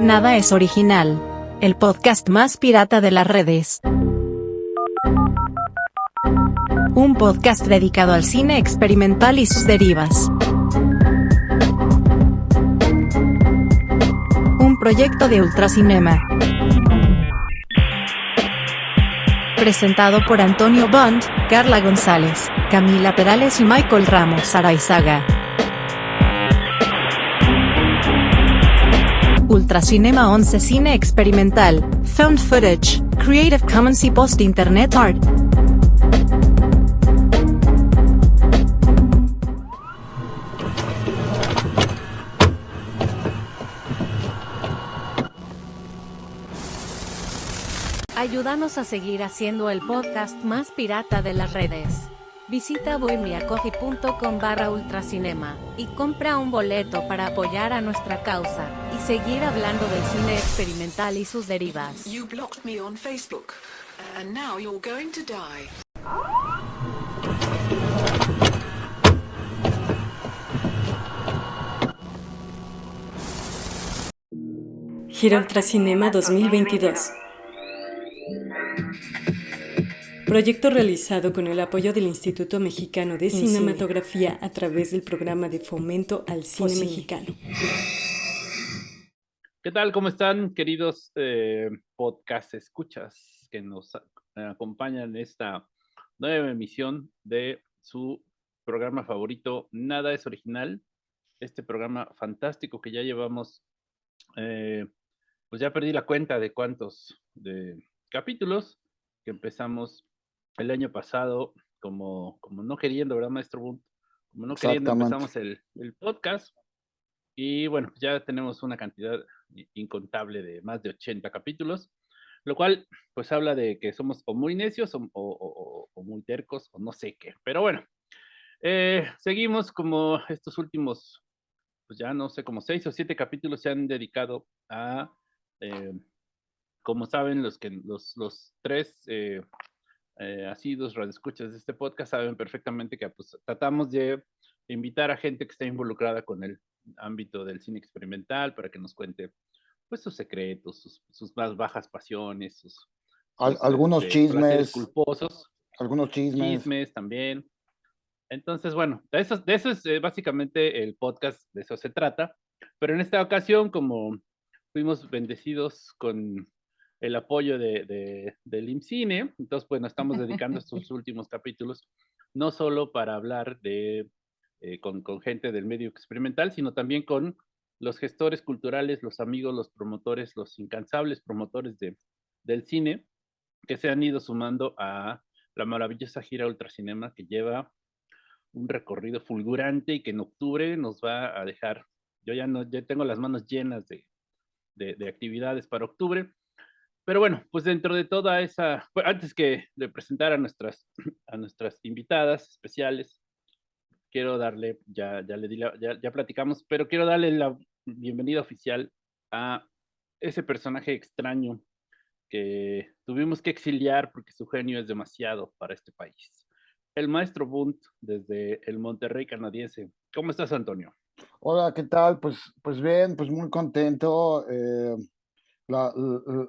Nada es original. El podcast más pirata de las redes. Un podcast dedicado al cine experimental y sus derivas. Un proyecto de Ultracinema. Presentado por Antonio Bond, Carla González, Camila Perales y Michael Ramos Araizaga. Ultracinema 11 Cine Experimental, Found Footage, Creative Commons y Post Internet Art. Ayúdanos a seguir haciendo el podcast más pirata de las redes. Visita bohemiacoffee.com barra ultracinema y compra un boleto para apoyar a nuestra causa y seguir hablando del cine experimental y sus derivas. You blocked me on Facebook, and now you're going to die. Gira Ultracinema 2022. Proyecto realizado con el apoyo del Instituto Mexicano de Cinematografía a través del programa de fomento al cine mexicano. ¿Qué tal? ¿Cómo están, queridos eh, podcast escuchas que nos a- acompañan en esta nueva emisión de su programa favorito, Nada es Original? Este programa fantástico que ya llevamos, eh, pues ya perdí la cuenta de cuántos de capítulos que empezamos el año pasado, como, como no queriendo, ¿verdad, maestro Bunt? Como no queriendo, empezamos el, el podcast. Y bueno, ya tenemos una cantidad incontable de más de 80 capítulos, lo cual pues habla de que somos o muy necios o, o- o- o muy tercos o no sé qué. Pero bueno, eh, seguimos como estos últimos, pues ya no sé, como seis o siete capítulos se han dedicado a, eh, como saben, los, que, los, los tres eh, eh, asiduos radioescuchas de este podcast saben perfectamente que pues, tratamos de invitar a gente que está involucrada con el ámbito del cine experimental para que nos cuente pues sus secretos, sus, sus más bajas pasiones, sus, Al- sus, algunos este, chismes. culposos, Algunos chismes. chismes también. Entonces, bueno, de eso, de eso es eh, básicamente el podcast, de eso se trata. Pero en esta ocasión, como fuimos bendecidos con el apoyo de, de, del IMCINE, entonces, bueno, estamos dedicando estos últimos capítulos no solo para hablar de, eh, con, con gente del medio experimental, sino también con los gestores culturales, los amigos, los promotores, los incansables promotores de, del cine que se han ido sumando a la maravillosa gira Ultracinema que lleva un recorrido fulgurante y que en octubre nos va a dejar, yo ya no, ya tengo las manos llenas de, de, de actividades para octubre, pero bueno, pues dentro de toda esa, bueno, antes que de presentar a nuestras, a nuestras invitadas especiales, quiero darle, ya, ya le di ya, ya platicamos, pero quiero darle la bienvenida oficial a ese personaje extraño que tuvimos que exiliar porque su genio es demasiado para este país. El maestro Bunt desde el Monterrey canadiense. ¿Cómo estás, Antonio? Hola, ¿qué tal? Pues, pues bien, pues muy contento. eh, la,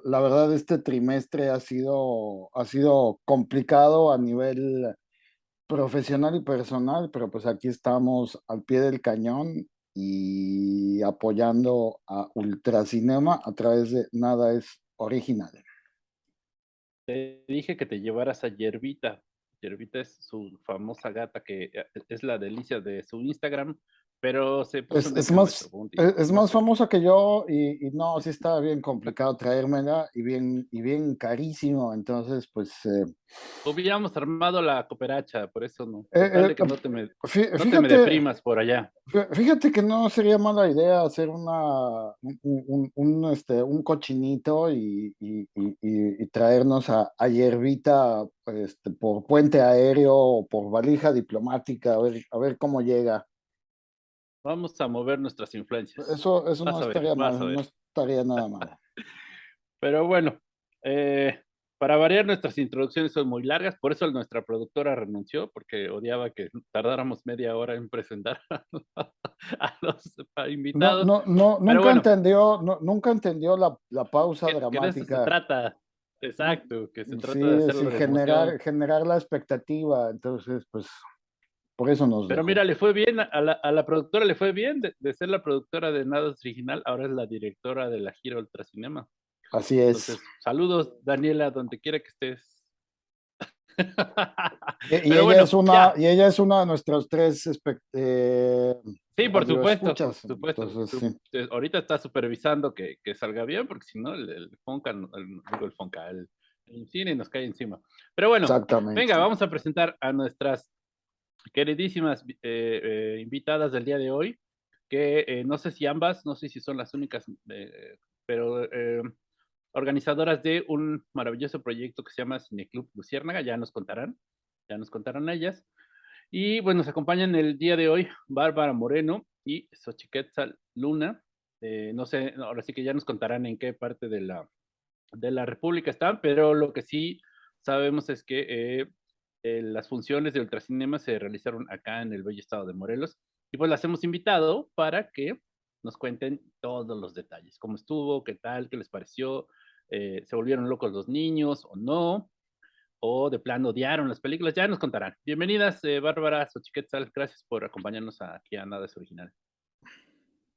la- verdad, este trimestre ha sido, ha sido complicado a nivel profesional y personal, pero pues aquí estamos al pie del cañón y apoyando a Ultracinema a través de Nada es Original. Te dije que te llevaras a Yerbita. Yerbita es su famosa gata que eh, es la delicia de su Instagram, pero se puso Es, es más, y es, más famosa que yo y, y no, sí está bien complicado traérmela y bien, y bien carísimo. Entonces, pues, eh, Hubiéramos armado la cooperacha, por eso no. Eh, de eh, que no te me, fí- no te me fíjate, deprimas por allá. fí- fíjate que no sería mala idea hacer una, un, un- un, este, un cochinito y, y- y- y- y traernos a, a Yerbita este, por puente aéreo o por valija diplomática, a ver, a ver cómo llega. Vamos a mover nuestras influencias. Eso, eso no ver, estaría mal, no estaría nada mal. Pero bueno, eh, para variar, nuestras introducciones son muy largas, por eso nuestra productora renunció, porque odiaba que tardáramos media hora en presentar a los invitados. No, no, nunca, entendió, nunca entendió la, la pausa dramática. Que se trata, exacto, que se trata de hacerlo generar, generar la expectativa, entonces, pues, por eso nos. Pero mira, le fue bien, a la, a la productora le fue bien de, de, ser la productora de Nada Original, ahora es la directora de la gira Ultracinema. Así es. saludos, Daniela, donde quiera que estés. y, ella es una, y ella es una de nuestros tres. Eh, sí, por supuesto. Ahorita está supervisando que, que, salga bien, porque si no, el, el Fonca, el, el Fonca, el, cine nos cae encima. Pero bueno, venga, vamos a presentar a nuestras queridísimas eh, eh, invitadas del día de hoy, que no sé si ambas, no sé si son las únicas, pero organizadoras de un maravilloso proyecto que se llama Cineclub Luciérnaga, ya nos contarán, ya nos contarán ellas. Y bueno, nos acompañan el día de hoy Bárbara Moreno y Xochiquetzal Luna. Eh, no sé, ahora sí que ya nos contarán en qué parte de la, de la República están, pero lo que sí sabemos es que eh, las funciones de Ultracinema se realizaron acá en el bello estado de Morelos. Y pues las hemos invitado para que nos cuenten todos los detalles, cómo estuvo, qué tal, qué les pareció, eh, se volvieron locos los niños o no, o de plano odiaron las películas, ya nos contarán. Bienvenidas, eh, Bárbara Xochiquetzal, gracias por acompañarnos aquí a Nada es Original.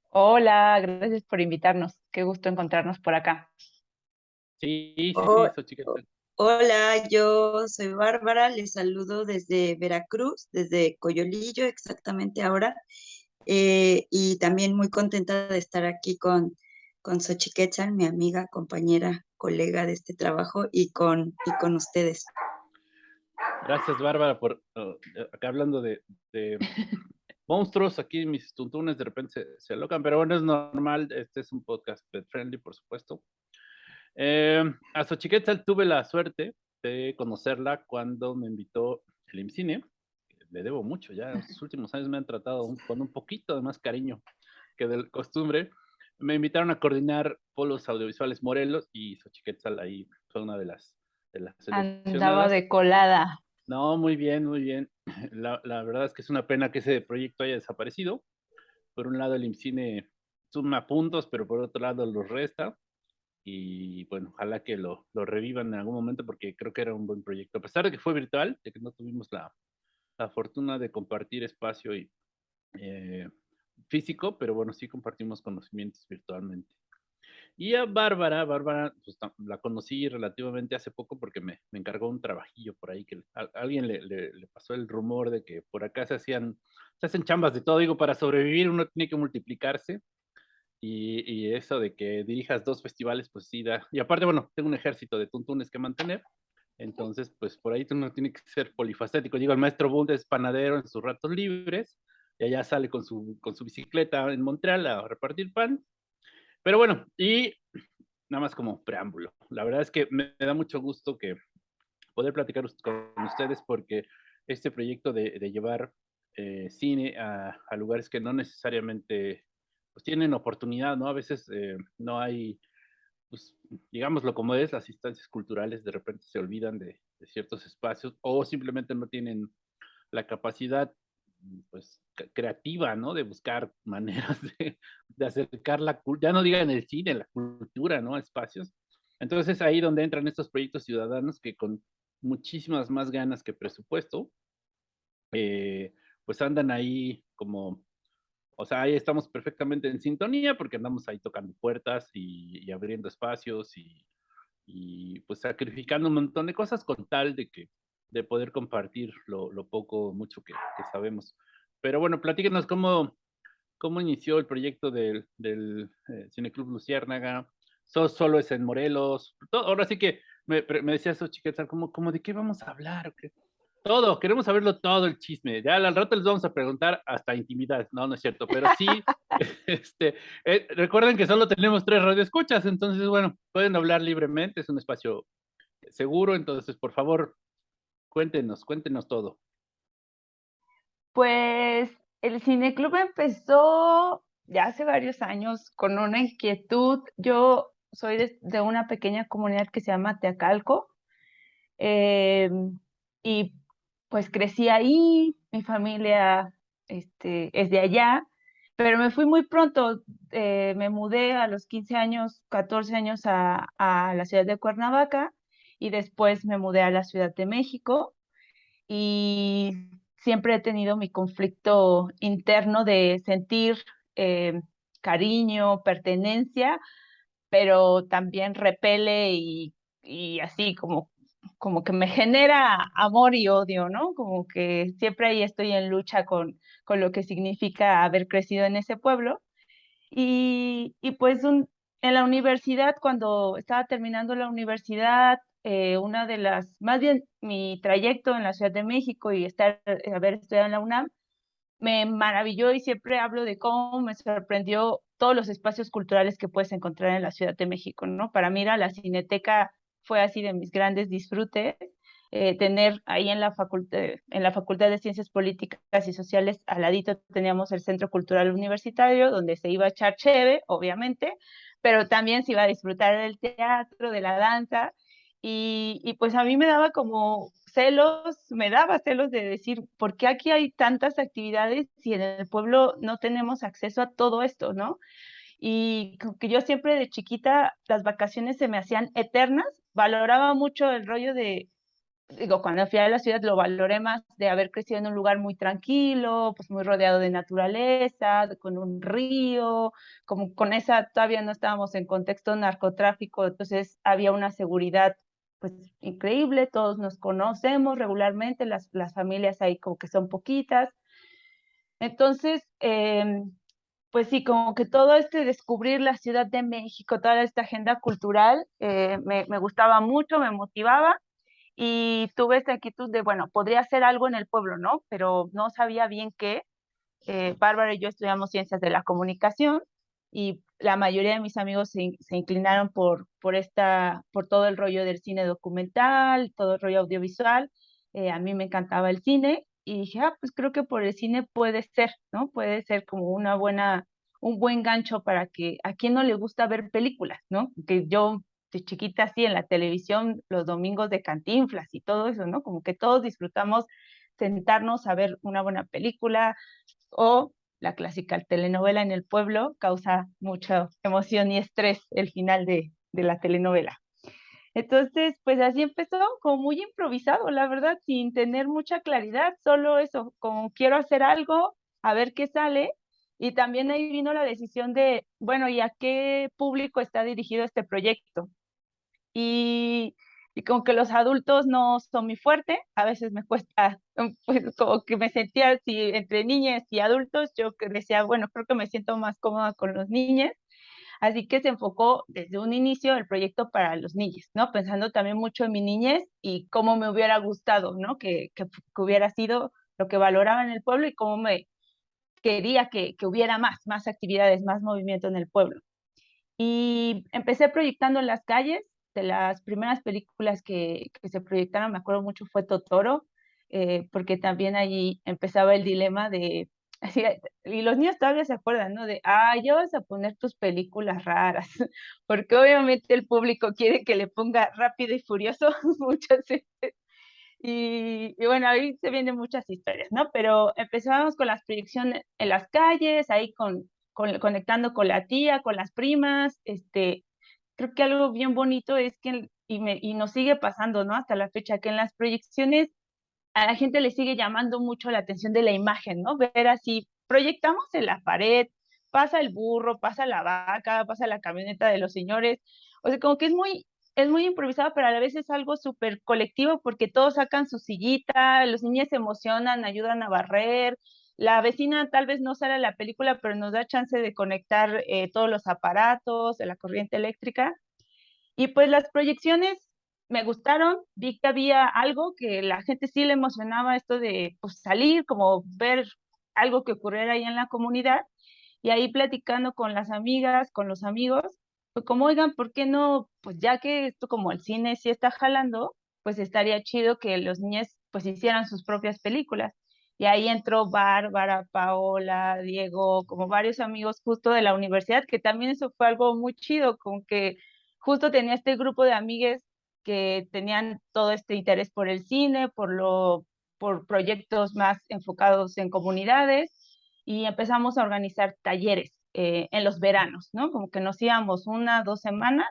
Hola, gracias por invitarnos, qué gusto encontrarnos por acá. Sí, sí, sí, Hola, yo soy Bárbara, les saludo desde Veracruz, desde Coyolillo exactamente ahora, eh, y también muy contenta de estar aquí con con mi amiga, compañera, colega de este trabajo, y con, y con ustedes. Gracias, Bárbara, por uh, acá hablando de, monstruos, aquí mis tuntunes de repente se, se, alocan, pero bueno, es normal, este es un podcast pet friendly, por supuesto. Eh, a Xochiquetzal tuve la suerte de conocerla cuando me invitó el IMCINE, le debo mucho, ya en los últimos años me han tratado con un poquito de más cariño que de costumbre, me invitaron a coordinar polos audiovisuales Morelos y Xochiquetzal ahí fue una de las de las Andaba de colada. No, muy bien, muy bien. La, la, verdad es que es una pena que ese proyecto haya desaparecido. Por un lado el IMCINE suma puntos, pero por otro lado los resta. Y bueno, ojalá que lo, lo revivan en algún momento porque creo que era un buen proyecto. A pesar de que fue virtual, de que no tuvimos la, la fortuna de compartir espacio y eh, físico, pero bueno, sí compartimos conocimientos virtualmente. Y a Bárbara, Bárbara, pues, la conocí relativamente hace poco porque me, me encargó un trabajillo por ahí, que alguien le, le, pasó el rumor de que por acá se hacían, se hacen chambas de todo, digo, para sobrevivir uno tiene que multiplicarse. Y, y, eso de que dirijas dos festivales, pues sí da. Y aparte, bueno, tengo un ejército de tuntunes que mantener. Entonces, pues por ahí uno tiene que ser polifacético. Digo, el maestro Bund es panadero en sus ratos libres y allá sale con su, con su bicicleta en Montreal a repartir pan. Pero bueno, y nada más como preámbulo. La verdad es que me, da mucho gusto que poder platicar con ustedes porque este proyecto de, de llevar eh, cine a, a, lugares que no necesariamente pues, tienen oportunidad, ¿no? A veces eh, no hay, pues, digámoslo como es, las instancias culturales de repente se olvidan de, ciertos espacios o simplemente no tienen la capacidad pues creativa, ¿no? De buscar maneras de, acercar la ya no digan el cine, la cultura, ¿no? Espacios. Entonces es ahí donde entran estos proyectos ciudadanos que con muchísimas más ganas que presupuesto, eh, pues andan ahí como, o sea, ahí estamos perfectamente en sintonía porque andamos ahí tocando puertas y, y abriendo espacios y, y, pues sacrificando un montón de cosas con tal de que de poder compartir lo, lo poco, mucho que, que, sabemos. Pero bueno, platíquenos cómo, cómo inició el proyecto del, del eh, Cineclub Luciérnaga. So, solo es en Morelos. Todo, ahora sí que me, me decía eso, chiquetas, como, como de qué vamos a hablar. ¿Qué? Todo, queremos saberlo todo el chisme. Ya al rato les vamos a preguntar hasta intimidad. No, no es cierto, pero sí, este, eh, recuerden que solo tenemos tres radioescuchas, entonces, bueno, pueden hablar libremente, es un espacio seguro, entonces, por favor, Cuéntenos, cuéntenos todo. Pues el cineclub empezó ya hace varios años con una inquietud. Yo soy de, de, una pequeña comunidad que se llama Teacalco, Em, y pues crecí ahí, mi familia este, es de allá, pero me fui muy pronto, eh, me mudé a los 15 años, 14 años a, a la ciudad de Cuernavaca y después me mudé a la Ciudad de México y siempre he tenido mi conflicto interno de sentir eh, cariño, pertenencia, pero también repele y, y así como, como que me genera amor y odio, ¿no? Como que siempre ahí estoy en lucha con, con lo que significa haber crecido en ese pueblo. Y, y pues en la universidad, cuando estaba terminando la universidad, eh, una de las, más bien mi trayecto en la Ciudad de México y estar, eh, haber estudiado en la UNAM, me maravilló y siempre hablo de cómo me sorprendió todos los espacios culturales que puedes encontrar en la Ciudad de México, ¿no? Para mí la Cineteca fue así de mis grandes disfrutes, eh, tener ahí en la, facultad, en la Facultad de Ciencias Políticas y Sociales, al ladito teníamos el Centro Cultural Universitario, donde se iba a echar cheve, obviamente, pero también se iba a disfrutar del teatro, de la danza, y, y, pues a mí me daba como celos, me daba celos de decir, ¿por qué aquí hay tantas actividades si en el pueblo no tenemos acceso a todo esto, no? Y que yo siempre de chiquita las vacaciones se me hacían eternas, valoraba mucho el rollo de, digo, cuando fui a la ciudad lo valoré más de haber crecido en un lugar muy tranquilo, pues muy rodeado de naturaleza, con un río, como con esa, todavía no estábamos en contexto narcotráfico, entonces había una seguridad pues increíble, todos nos conocemos regularmente, las, las familias ahí como que son poquitas. Entonces, em, pues sí, como que todo este descubrir la Ciudad de México, toda esta agenda cultural, eh, me, gustaba mucho, me motivaba y tuve esta inquietud de, bueno, podría hacer algo en el pueblo, ¿no? Pero no sabía bien qué. Eh, Bárbara y yo estudiamos ciencias de la comunicación y la mayoría de mis amigos se, se, inclinaron por, por, esta, por todo el rollo del cine documental, todo el rollo audiovisual. Eh, a mí me encantaba el cine y dije, ah, pues creo que por el cine puede ser, ¿no? Puede ser como una buena, un buen gancho para que a quien no le gusta ver películas, ¿no? Que yo de chiquita así en la televisión los domingos de cantinflas y todo eso, ¿no? Como que todos disfrutamos sentarnos a ver una buena película o la clásica telenovela en el pueblo causa mucha emoción y estrés el final de, de la telenovela. Entonces, pues así empezó, como muy improvisado, la verdad, sin tener mucha claridad, solo eso, como quiero hacer algo, a ver qué sale. Y también ahí vino la decisión de, bueno, ¿y a qué público está dirigido este proyecto? Y y como que los adultos no son muy fuerte, a veces me cuesta, pues como que me sentía así entre niñas y adultos, yo decía, bueno, creo que me siento más cómoda con los niños, así que se enfocó desde un inicio el proyecto para los niños, ¿no? Pensando también mucho en mi niñez y cómo me hubiera gustado, ¿no? Que, que, que hubiera sido lo que valoraba en el pueblo y cómo me quería que, que hubiera más, más actividades, más movimiento en el pueblo. Y empecé proyectando en las calles, de las primeras películas que, que, se proyectaron, me acuerdo mucho, fue Totoro, eh, porque también allí empezaba el dilema de, así, y los niños todavía se acuerdan, ¿no? De, ah, ya vas a poner tus películas raras, porque obviamente el público quiere que le ponga rápido y furioso muchas veces. Y, y, bueno, ahí se vienen muchas historias, ¿no? Pero empezábamos con las proyecciones en las calles, ahí con, con, conectando con la tía, con las primas, este, creo que algo bien bonito es que, y, me, y nos sigue pasando, ¿no? Hasta la fecha, que en las proyecciones a la gente le sigue llamando mucho la atención de la imagen, ¿no? Ver así, proyectamos en la pared, pasa el burro, pasa la vaca, pasa la camioneta de los señores, o sea, como que es muy, es muy improvisado, pero a la vez es algo súper colectivo porque todos sacan su sillita, los niños se emocionan, ayudan a barrer, la vecina tal vez no sale a la película, pero nos da chance de conectar eh, todos los aparatos, de la corriente eléctrica. Y pues las proyecciones me gustaron, vi que había algo que la gente sí le emocionaba, esto de pues, salir, como ver algo que ocurriera ahí en la comunidad. Y ahí platicando con las amigas, con los amigos, pues como, oigan, ¿por qué no? Pues ya que esto como el cine sí está jalando, pues estaría chido que los niños pues hicieran sus propias películas. Y ahí entró Bárbara, Paola, Diego, como varios amigos justo de la universidad, que también eso fue algo muy chido, con que justo tenía este grupo de amigues que tenían todo este interés por el cine, por, lo, por proyectos más enfocados en comunidades y empezamos a organizar talleres eh, en los veranos, ¿no? Como que nos íbamos una, dos semanas,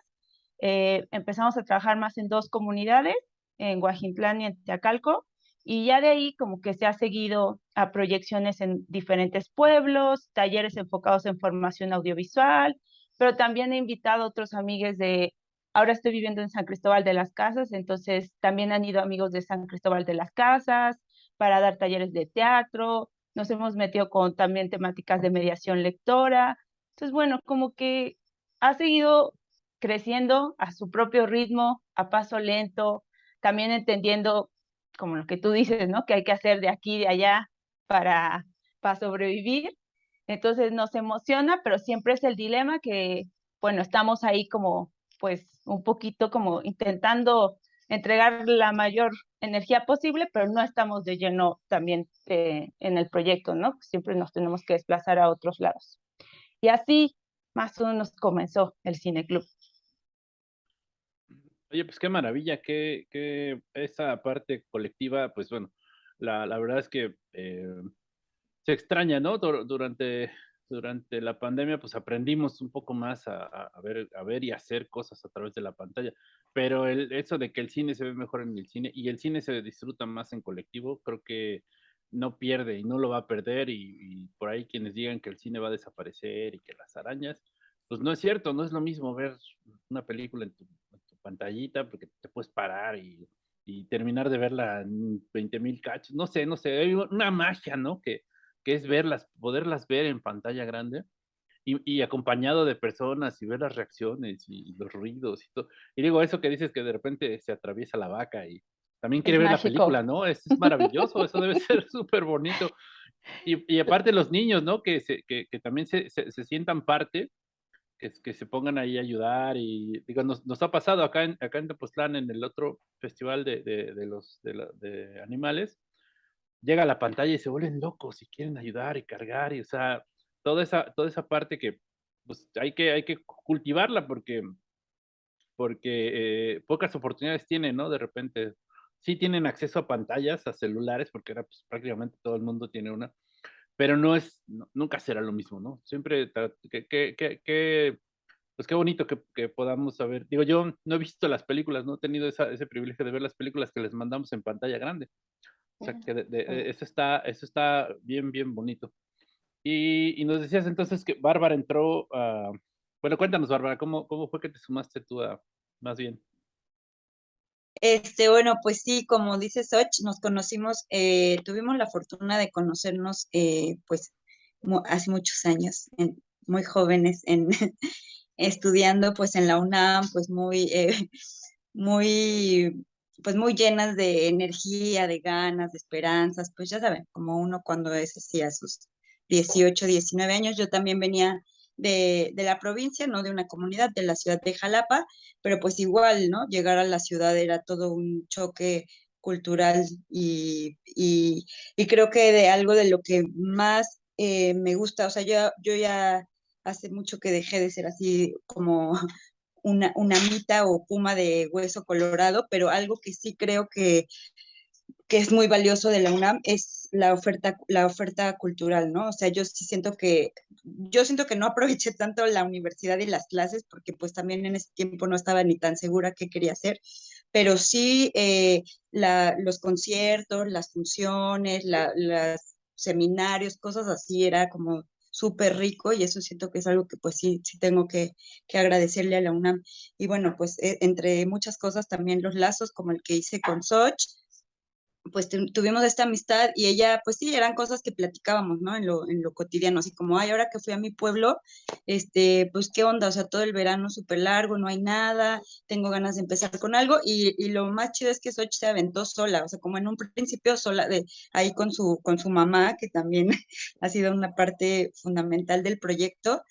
eh, empezamos a trabajar más en dos comunidades, en Guajintlán y en Teacalco, y ya de ahí como que se ha seguido a proyecciones en diferentes pueblos, talleres enfocados en formación audiovisual, pero también he invitado a otros amigos de, ahora estoy viviendo en San Cristóbal de las Casas, entonces también han ido amigos de San Cristóbal de las Casas para dar talleres de teatro, nos hemos metido con también temáticas de mediación lectora, entonces bueno, como que ha seguido creciendo a su propio ritmo, a paso lento, también entendiendo como lo que tú dices, ¿no? Que hay que hacer de aquí y de allá para, para sobrevivir. Entonces nos emociona, pero siempre es el dilema que, bueno, estamos ahí como, pues, un poquito como intentando entregar la mayor energía posible, pero no estamos de lleno también eh, en el proyecto, ¿no? Siempre nos tenemos que desplazar a otros lados. Y así más o menos comenzó el Cine Club. Oye, pues qué maravilla, que, que esa parte colectiva, pues bueno, la, la verdad es que eh, se extraña, ¿no? Durante, durante la pandemia, pues aprendimos un poco más a, a, ver, a ver y hacer cosas a través de la pantalla, pero el, eso de que el cine se ve mejor en el cine y el cine se disfruta más en colectivo, creo que no pierde y no lo va a perder y, y por ahí quienes digan que el cine va a desaparecer y que las arañas, pues no es cierto, no es lo mismo ver una película en tu pantallita porque te puedes parar y, y terminar de verla en 20 mil cachos. No sé, no sé, hay una magia, ¿no? Que, que es verlas, poderlas ver en pantalla grande y, y, acompañado de personas y ver las reacciones y, los ruidos y todo. Y digo, eso que dices que de repente se atraviesa la vaca y también quiere ver la película, ¿no? Es, es maravilloso, eso debe ser súper bonito. Y, y, aparte los niños, ¿no? Que, se, que, que también se, se, se sientan parte que, que, se pongan ahí a ayudar y digo, nos, nos ha pasado acá en, acá en Tepoztlán, en el otro festival de, de, de los de, la, de, animales, llega a la pantalla y se vuelven locos y quieren ayudar y cargar y o sea, toda esa, toda esa parte que pues hay que, hay que cultivarla porque, porque eh, pocas oportunidades tienen, ¿no? De repente, sí tienen acceso a pantallas, a celulares, porque era pues, prácticamente todo el mundo tiene una, pero no es, no, nunca será lo mismo, ¿no? Siempre, que, que, que, que pues qué bonito que, que, podamos saber. Digo, yo no he visto las películas, no he tenido esa, ese privilegio de ver las películas que les mandamos en pantalla grande. O sea, que de, de, eso, está, eso está bien, bien bonito. Y, y, nos decías entonces que Bárbara entró a... Bueno, cuéntanos, Bárbara, ¿cómo, ¿cómo fue que te sumaste tú a, más bien? Este, bueno, pues sí, como dice Soch, nos conocimos, eh, tuvimos la fortuna de conocernos, eh, pues, hace muchos años, en, muy jóvenes, en, estudiando, pues, en la UNAM, pues, muy, eh, muy, pues, muy llenas de energía, de ganas, de esperanzas, pues, ya saben, como uno cuando es así a sus 18, 19 años, yo también venía de, de, la provincia, no de una comunidad, de la ciudad de Jalapa, pero pues igual, ¿no? Llegar a la ciudad era todo un choque cultural y, y, creo que de algo de lo que más eh, me gusta, o sea, yo, yo ya hace mucho que dejé de ser así como una, una mita o puma de hueso colorado, pero algo que sí creo que que es muy valioso de la UNAM es la oferta, la oferta cultural, ¿no? O sea, yo sí siento que, yo siento que no aproveché tanto la universidad y las clases porque pues también en ese tiempo no estaba ni tan segura qué quería hacer, pero sí eh, la, los conciertos, las funciones, la, los seminarios, cosas así, era como súper rico y eso siento que es algo que pues sí, sí tengo que, que agradecerle a la UNAM. Y bueno, pues eh, entre muchas cosas también los lazos como el que hice con Soch, pues tuvimos esta amistad y ella, pues sí, eran cosas que platicábamos, ¿no? En lo, en lo cotidiano, así como, ay, ahora que fui a mi pueblo, este, pues qué onda, o sea, todo el verano súper largo, no hay nada, tengo ganas de empezar con algo y, y lo más chido es que Soch se aventó sola, o sea, como en un principio sola, de ahí con su, con su mamá, que también ha sido una parte fundamental del proyecto,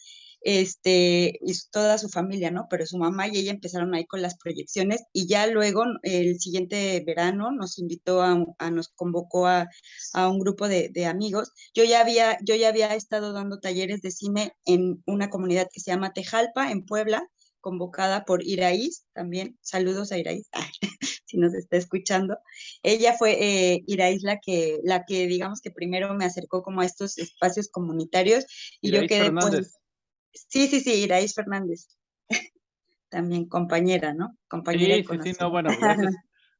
este, y toda su familia, ¿no? Pero su mamá y ella empezaron ahí con las proyecciones y ya luego el siguiente verano nos invitó a, a nos convocó a, a un grupo de, de, amigos. Yo ya, había, yo ya había estado dando talleres de cine en una comunidad que se llama Tejalpa, en Puebla, convocada por Iraís, también saludos a Iraís, si nos está escuchando. Ella fue eh, Iraís la que, la que digamos que primero me acercó como a estos espacios comunitarios y yo quedé pues... Sí, sí, sí, Iraís Fernández. también compañera, ¿no? Compañera. Sí, sí, sí, no, bueno, gracias.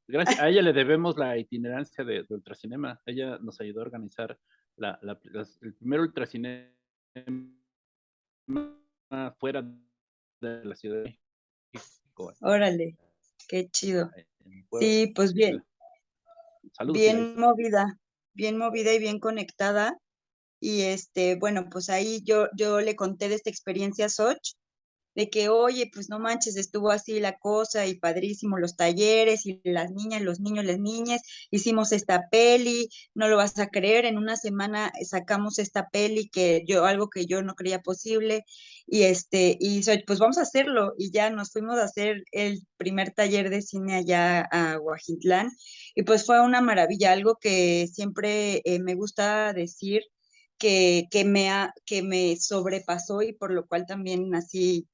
Gracias, a ella le debemos la itinerancia de, Ultracinema. Ella nos ayudó a organizar la, el primer Ultracinema fuera de la ciudad de México. Órale, qué chido. Sí, pues bien. bien movida, bien movida y bien conectada. Y este, bueno, pues ahí yo, yo le conté de esta experiencia a Soch de que, oye, pues no manches, estuvo así la cosa y padrísimo los talleres y las niñas, los niños, las niñas, hicimos esta peli, no lo vas a creer, en una semana sacamos esta peli que yo, algo que yo no creía posible, y este, y pues vamos a hacerlo, y ya nos fuimos a hacer el primer taller de cine allá a Guajitlán, y pues fue una maravilla, algo que siempre eh, me gusta decir, que, me ha, que me sobrepasó y por lo cual también así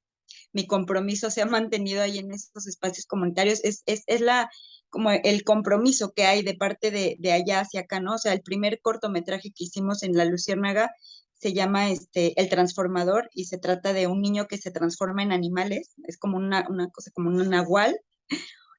mi compromiso se ha mantenido ahí en estos espacios comunitarios, es, es, es la como el compromiso que hay de parte de, de, allá hacia acá, ¿no? O sea, el primer cortometraje que hicimos en La Luciérnaga se llama este, El Transformador y se trata de un niño que se transforma en animales, es como una, una cosa como un nahual,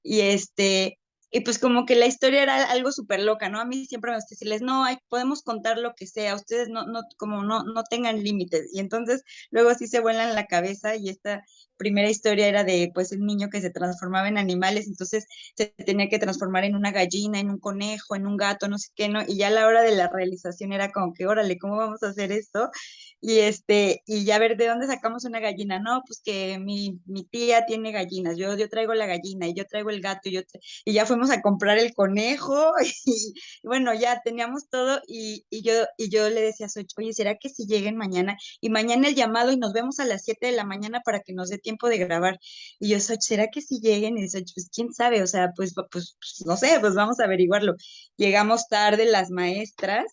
y este, y pues como que la historia era algo súper loca, ¿no? A mí siempre me gusta decirles, no, hay, podemos contar lo que sea, ustedes no, no, como no, no tengan límites. Y entonces luego sí se vuelan la cabeza y esta primera historia era de pues un niño que se transformaba en animales, entonces se tenía que transformar en una gallina, en un conejo, en un gato, no sé qué, ¿no? Y ya a la hora de la realización era como que, órale, ¿cómo vamos a hacer esto? y este, y ya ver de dónde sacamos una gallina, no, pues que mi, mi tía tiene gallinas, yo, yo traigo la gallina y yo traigo el gato y, yo y ya fuimos a comprar el conejo y, bueno, ya teníamos todo y, y, yo, y yo le decía a Soch, oye, ¿será que si lleguen mañana? Y mañana el llamado y nos vemos a las 7 de la mañana para que nos dé tiempo de grabar. Y yo, Soch, ¿será que si lleguen? Y Soch, pues quién sabe, o sea, pues, pues, pues no sé, pues vamos a averiguarlo. Llegamos tarde las maestras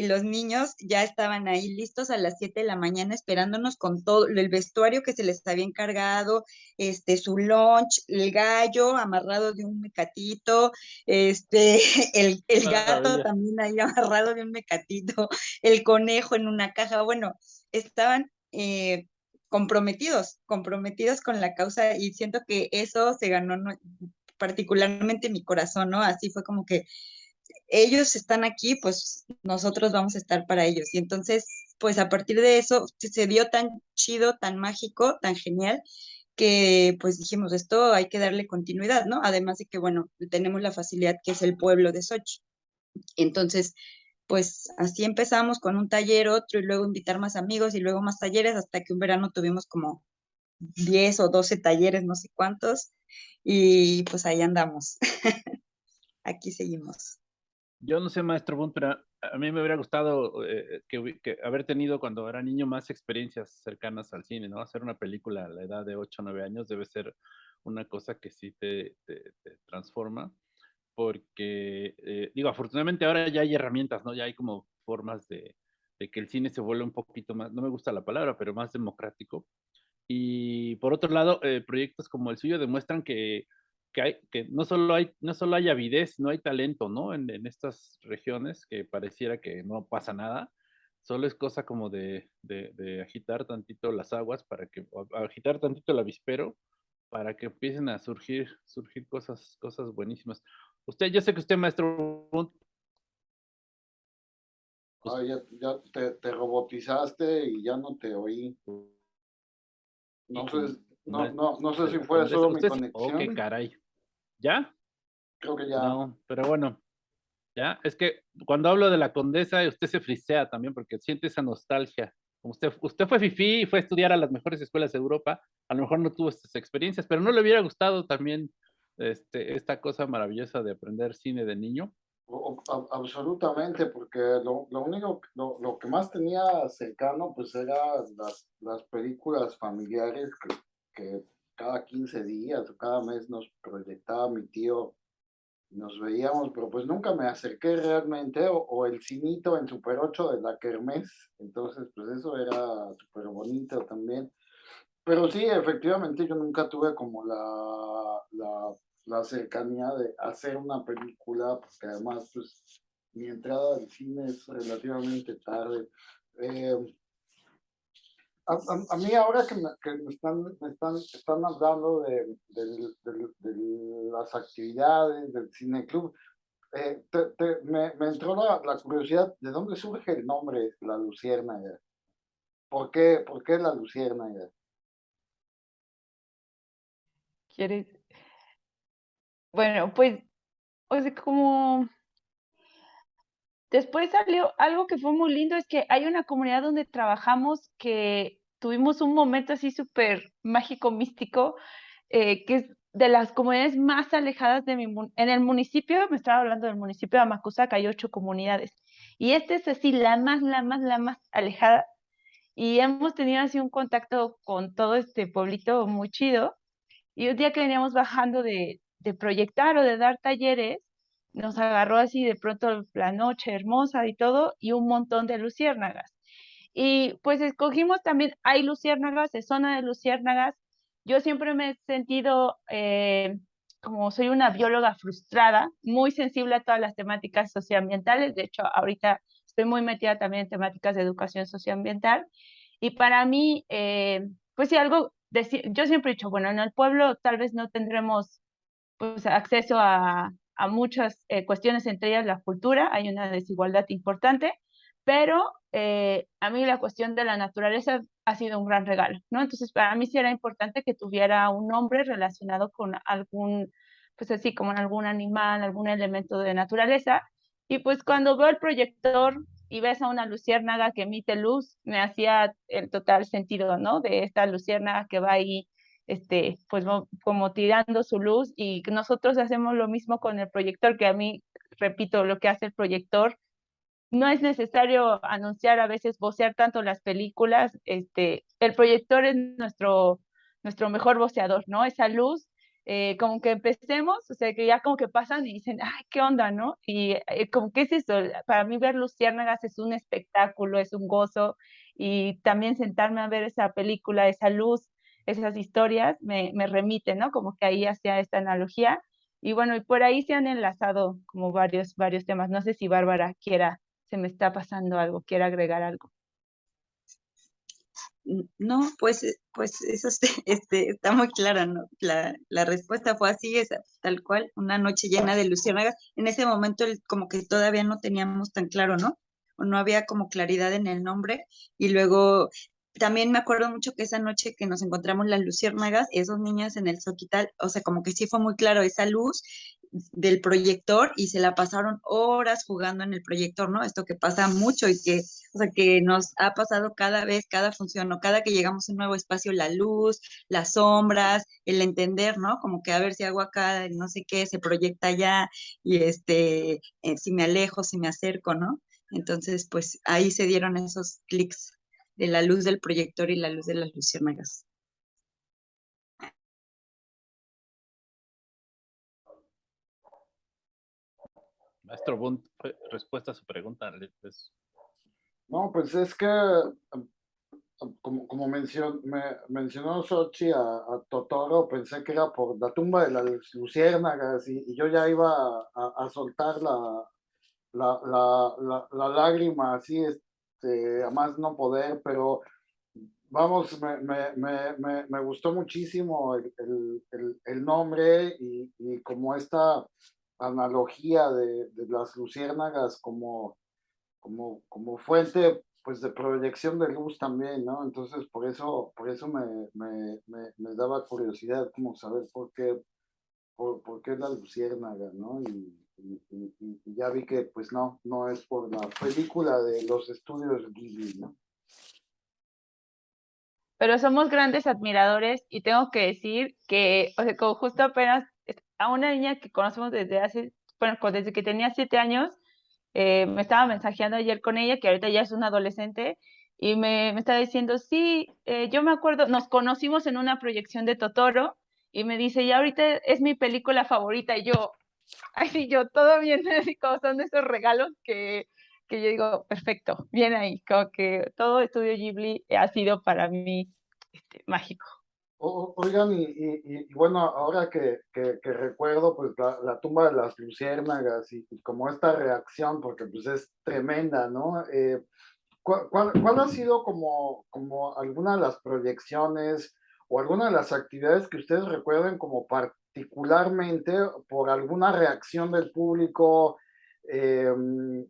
y los niños ya estaban ahí listos a las 7 de la mañana esperándonos con todo el vestuario que se les había encargado, este, su lunch, el gallo amarrado de un mecatito, este, el, el gato también ahí amarrado de un mecatito, el conejo en una caja, bueno, estaban eh, comprometidos, comprometidos con la causa y siento que eso se ganó particularmente mi corazón, ¿no? Así fue como que ellos están aquí, pues nosotros vamos a estar para ellos. Y entonces, pues a partir de eso se dio tan chido, tan mágico, tan genial, que pues dijimos, esto hay que darle continuidad, ¿no? Además de que, bueno, tenemos la facilidad que es el pueblo de Sochi. Entonces, pues así empezamos con un taller, otro, y luego invitar más amigos y luego más talleres, hasta que un verano tuvimos como 10 o 12 talleres, no sé cuántos, y pues ahí andamos. Aquí seguimos. Yo no sé, maestro Bunt, pero a mí me hubiera gustado eh, que, haber tenido cuando era niño más experiencias cercanas al cine, ¿no? Hacer una película a la edad de 8 o 9 años debe ser una cosa que sí te, transforma, porque, eh, digo, afortunadamente ahora ya hay herramientas, ¿no? Ya hay como formas de, que el cine se vuelva un poquito más, no me gusta la palabra, pero más democrático. Y por otro lado, eh, proyectos como el suyo demuestran que que, hay, que no, solo hay, no solo hay avidez, no hay talento, ¿no? En, en, estas regiones que pareciera que no pasa nada, solo es cosa como de, de, de, agitar tantito las aguas para que, agitar tantito el avispero para que empiecen a surgir, surgir cosas, cosas buenísimas. Usted, yo sé que usted, maestro... Ah, ya, ya te, te, robotizaste y ya no te oí. No sé, no, no, no sé si fue solo mi conexión. Ok, caray. ¿Ya? Creo que ya. No, pero bueno. Ya, es que cuando hablo de la condesa, usted se frisea también porque siente esa nostalgia. Usted, usted fue FIFI y fue a estudiar a las mejores escuelas de Europa, a lo mejor no tuvo estas experiencias, pero no le hubiera gustado también este, esta cosa maravillosa de aprender cine de niño. absolutamente, porque lo, lo único, lo, lo, que más tenía cercano, pues, era las, las películas familiares que, que cada 15 días o cada mes nos proyectaba mi tío, nos veíamos, pero pues nunca me acerqué realmente, o, el cinito en Super 8 de la Kermés, entonces pues eso era súper bonito también. pero sí, efectivamente, yo nunca tuve como la, la, la cercanía de hacer una película, porque además, pues, mi entrada al cine es relativamente tarde. Eh, a, mí ahora que, me, están, hablando de, las actividades del cine club, eh, me, entró la, curiosidad de dónde surge el nombre La Luciérnaga. ¿Por qué, por La Luciérnaga? ¿Quieres? Bueno, pues, o sea, como después salió algo que fue muy lindo, es que hay una comunidad donde trabajamos que tuvimos un momento así súper mágico, místico, eh, que es de las comunidades más alejadas de mi en el municipio, me estaba hablando del municipio de Amacuzac, hay ocho comunidades, y este es así la más, la más, la más alejada, y hemos tenido así un contacto con todo este pueblito muy chido, y un día que veníamos bajando de proyectar o de dar talleres, nos agarró así de pronto la noche hermosa y todo, y un montón de luciérnagas. Y pues escogimos también, hay luciérnagas, es zona de luciérnagas. Yo siempre me he sentido, eh, como soy una bióloga frustrada, muy sensible a todas las temáticas socioambientales. De hecho, ahorita estoy muy metida también en temáticas de educación socioambiental. Y para mí, eh, pues sí, algo, yo siempre he dicho, bueno, en el pueblo tal vez no tendremos pues, acceso a, a muchas eh, cuestiones, entre ellas la cultura, hay una desigualdad importante, pero eh, a mí la cuestión de la naturaleza ha sido un gran regalo, ¿no? Entonces, para mí sí era importante que tuviera un nombre relacionado con algún, pues así como en algún animal, algún elemento de naturaleza. Y pues cuando veo el proyector y ves a una luciérnaga que emite luz, me hacía el total sentido, ¿no? De esta luciérnaga que va ahí, este, pues como tirando su luz y nosotros hacemos lo mismo con el proyector, que a mí, repito, lo que hace el proyector no es necesario anunciar a veces, vocear tanto las películas, este, el proyector es nuestro, nuestro mejor voceador, ¿no? Esa luz, eh, como que empecemos, o sea, que ya como que pasan y dicen, ay, qué onda, ¿no? Y eh, como que es eso, para mí ver Luciérnagas es un espectáculo, es un gozo, y también sentarme a ver esa película, esa luz, esas historias, me, me remite, ¿no? Como que ahí hacía esta analogía. Y bueno, y por ahí se han enlazado como varios, varios temas. No sé si Bárbara quiera se me está pasando algo, quiero agregar algo. No, pues, eh, pues eso este, está muy claro, ¿no? La, la respuesta fue así, es tal cual, una noche llena de luciérnagas. En ese momento como que todavía no teníamos tan claro, ¿no? O no había como claridad en el nombre. Y luego también me acuerdo mucho que esa noche que nos encontramos las luciérnagas, esos niños en el Soquital, o sea, como que sí fue muy claro esa luz del proyector y se la pasaron horas jugando en el proyector, ¿no? Esto que pasa mucho y que, o sea, que nos ha pasado cada vez, cada función, o cada que llegamos a un nuevo espacio, la luz, las sombras, el entender, ¿no? Como que a ver si hago acá, no sé qué, se proyecta allá y este, eh, si me alejo, si me acerco, ¿no? Entonces, pues ahí se dieron esos clics de la luz del proyector y la luz de las luciérnagas. Maestro Bunt, respuesta a su pregunta. Pues. No, pues es que, como, como mencionó, me, mencionó Sochi a, Totoro, pensé que era por la tumba de las luciérnagas y, yo ya iba a, soltar la, la, la, la, lágrima así, este, a más no poder, pero vamos, me, me, me, me gustó muchísimo el, el, el, nombre y, y como esta analogía de, las luciérnagas como, como, como fuente pues de proyección de luz también, ¿no? Entonces por eso, por eso me, daba curiosidad como saber por qué, por, por qué la luciérnaga, ¿no? Ya vi que pues no, no es por la película de los estudios Ghibli, ¿no? Pero somos grandes admiradores y tengo que decir que, o sea, como justo apenas a una niña que conocemos desde hace, bueno, desde que tenía siete años, eh, me estaba mensajeando ayer con ella, que ahorita ya es una adolescente, y me, me estaba diciendo, sí, eh, yo me acuerdo, nos conocimos en una proyección de Totoro, y me dice, y ahorita es mi película favorita, y yo, ay, sí, yo, todo bien, así como son esos regalos que, que yo digo, perfecto, bien ahí, como que todo Estudio Ghibli ha sido para mí este, mágico. oigan, y, bueno, ahora que, que, recuerdo pues la, tumba de las luciérnagas y, como esta reacción, porque pues es tremenda, ¿no? Eh, ¿cuál, cuál, ha sido como, como alguna de las proyecciones o alguna de las actividades que ustedes recuerden como particularmente por alguna reacción del público, eh,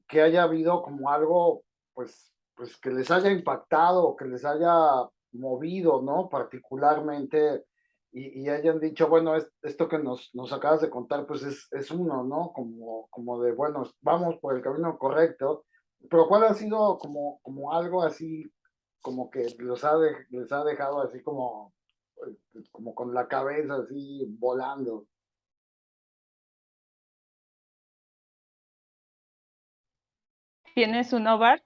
que haya habido como algo, pues, pues que les haya impactado, que les haya movido, ¿no? Particularmente y, hayan dicho, bueno, esto que nos, nos acabas de contar, pues es, es uno, ¿no? Como, como de, bueno, vamos por el camino correcto, pero ¿cuál ha sido como, como algo así, como que ha les ha dejado así como, como con la cabeza así volando? ¿Tienes un Bart?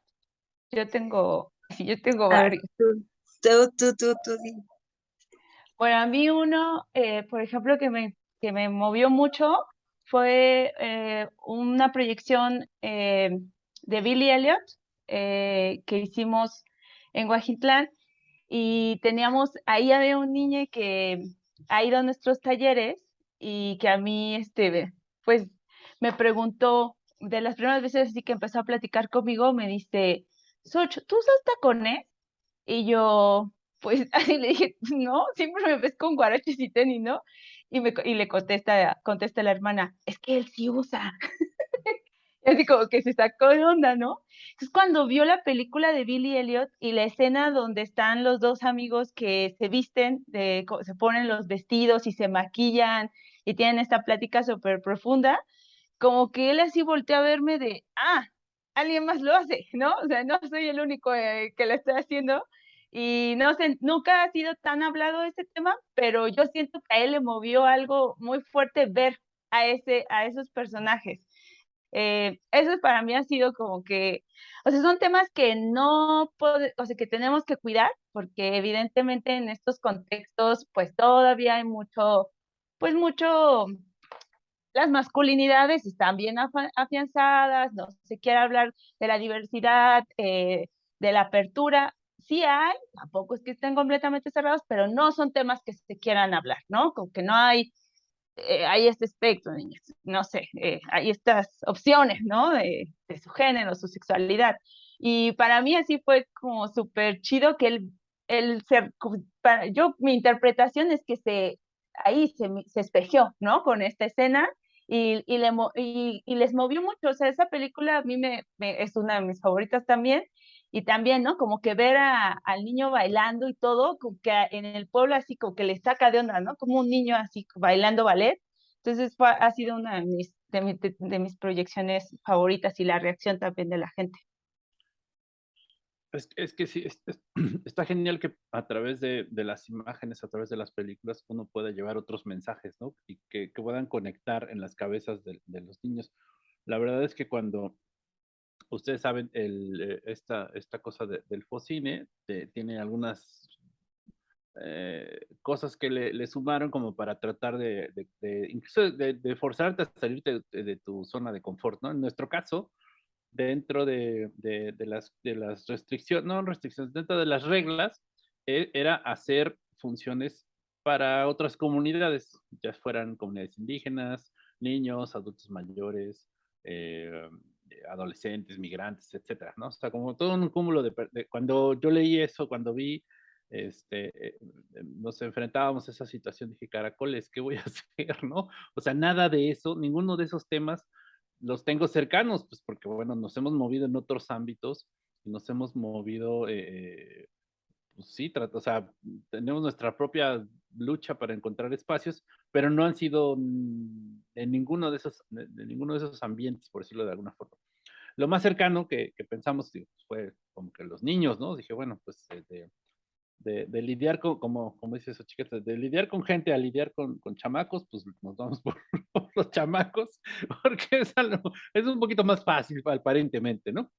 Yo tengo, sí, yo tengo varios. Tú, tú, tú, tú, Bueno, a mí uno, eh, por ejemplo, que me, que me movió mucho fue eh, una proyección eh, de Billy Elliot que hicimos en Guajitlán y teníamos, ahí había un niño que ha ido a nuestros talleres y que a mí, este, pues, me preguntó, de las primeras veces así que empezó a platicar conmigo, me dice, Soch, ¿tú usas tacones? Y yo, pues así le dije, no, siempre me ves con guaraches y tenis, ¿no? Y, me, y le contesta, contesta la hermana, es que él sí usa. así como que se sacó de onda, ¿no? Es cuando vio la película de Billy Elliot y la escena donde están los dos amigos que se visten, se ponen los vestidos y se maquillan y tienen esta plática súper profunda, como que él así volteó a verme de, ah, alguien más lo hace, ¿no? O sea, no soy el único eh, que lo está haciendo. Y no sé, nunca ha sido tan hablado este tema, pero yo siento que a él le movió algo muy fuerte ver a, ese, a esos personajes. Eh, eso para mí ha sido como que, o sea, son temas que no, o sea, que tenemos que cuidar, porque evidentemente en estos contextos, pues todavía hay mucho, pues mucho las masculinidades están bien afianzadas, no se quiere hablar de la diversidad, eh, de la apertura. Sí hay, tampoco es que estén completamente cerrados, pero no son temas que se quieran hablar, ¿no? Como que no hay, eh, hay este espectro, no sé, eh, hay estas opciones, ¿no? De, su género, su sexualidad. Y para mí así fue como súper chido que él, él ser, yo, mi interpretación es que se, ahí se, se espejeó, ¿no? Con esta escena y, y, le, y, y, les movió mucho. O sea, esa película a mí me, es una de mis favoritas también. Y también, ¿no? Como que ver a, al niño bailando y todo, como que en el pueblo así como que le saca de onda, ¿no? Como un niño así bailando ballet. Entonces fue, ha sido una de mis, de, de mis proyecciones favoritas y la reacción también de la gente. Es, que sí, está genial que a través de, las imágenes, a través de las películas, uno pueda llevar otros mensajes, ¿no? Y que, puedan conectar en las cabezas de, los niños. La verdad es que cuando ustedes saben, eh, esta, esta cosa del focine tiene algunas eh, cosas que le, sumaron como para tratar de, incluso de, forzarte a salir de, tu zona de confort, ¿no? En nuestro caso, dentro de, las, de las restricciones, no restricciones, dentro de las reglas, e, era hacer funciones para otras comunidades, ya fueran comunidades indígenas, niños, adultos mayores, eh, adolescentes, migrantes, etcétera, ¿no? O sea, como todo un cúmulo de, cuando yo leí eso, cuando vi, este, eh, nos enfrentábamos a esa situación, dije, caracoles, ¿qué voy a hacer, no? O sea, nada de eso, ninguno de esos temas los tengo cercanos, pues porque, bueno, nos hemos movido en otros ámbitos nos hemos movido, eh, pues sí, o sea, tenemos nuestra propia lucha para encontrar espacios, pero no han sido en ninguno de esos, de, ninguno de esos ambientes, por decirlo de alguna forma. Lo más cercano que, pensamos fue como que los niños, ¿no? Dije, bueno, pues de, de, lidiar con, como, como dice eso, chiquita, de lidiar con gente a lidiar con, con chamacos, pues nos vamos por, los chamacos, porque es, algo, es un poquito más fácil aparentemente, ¿no?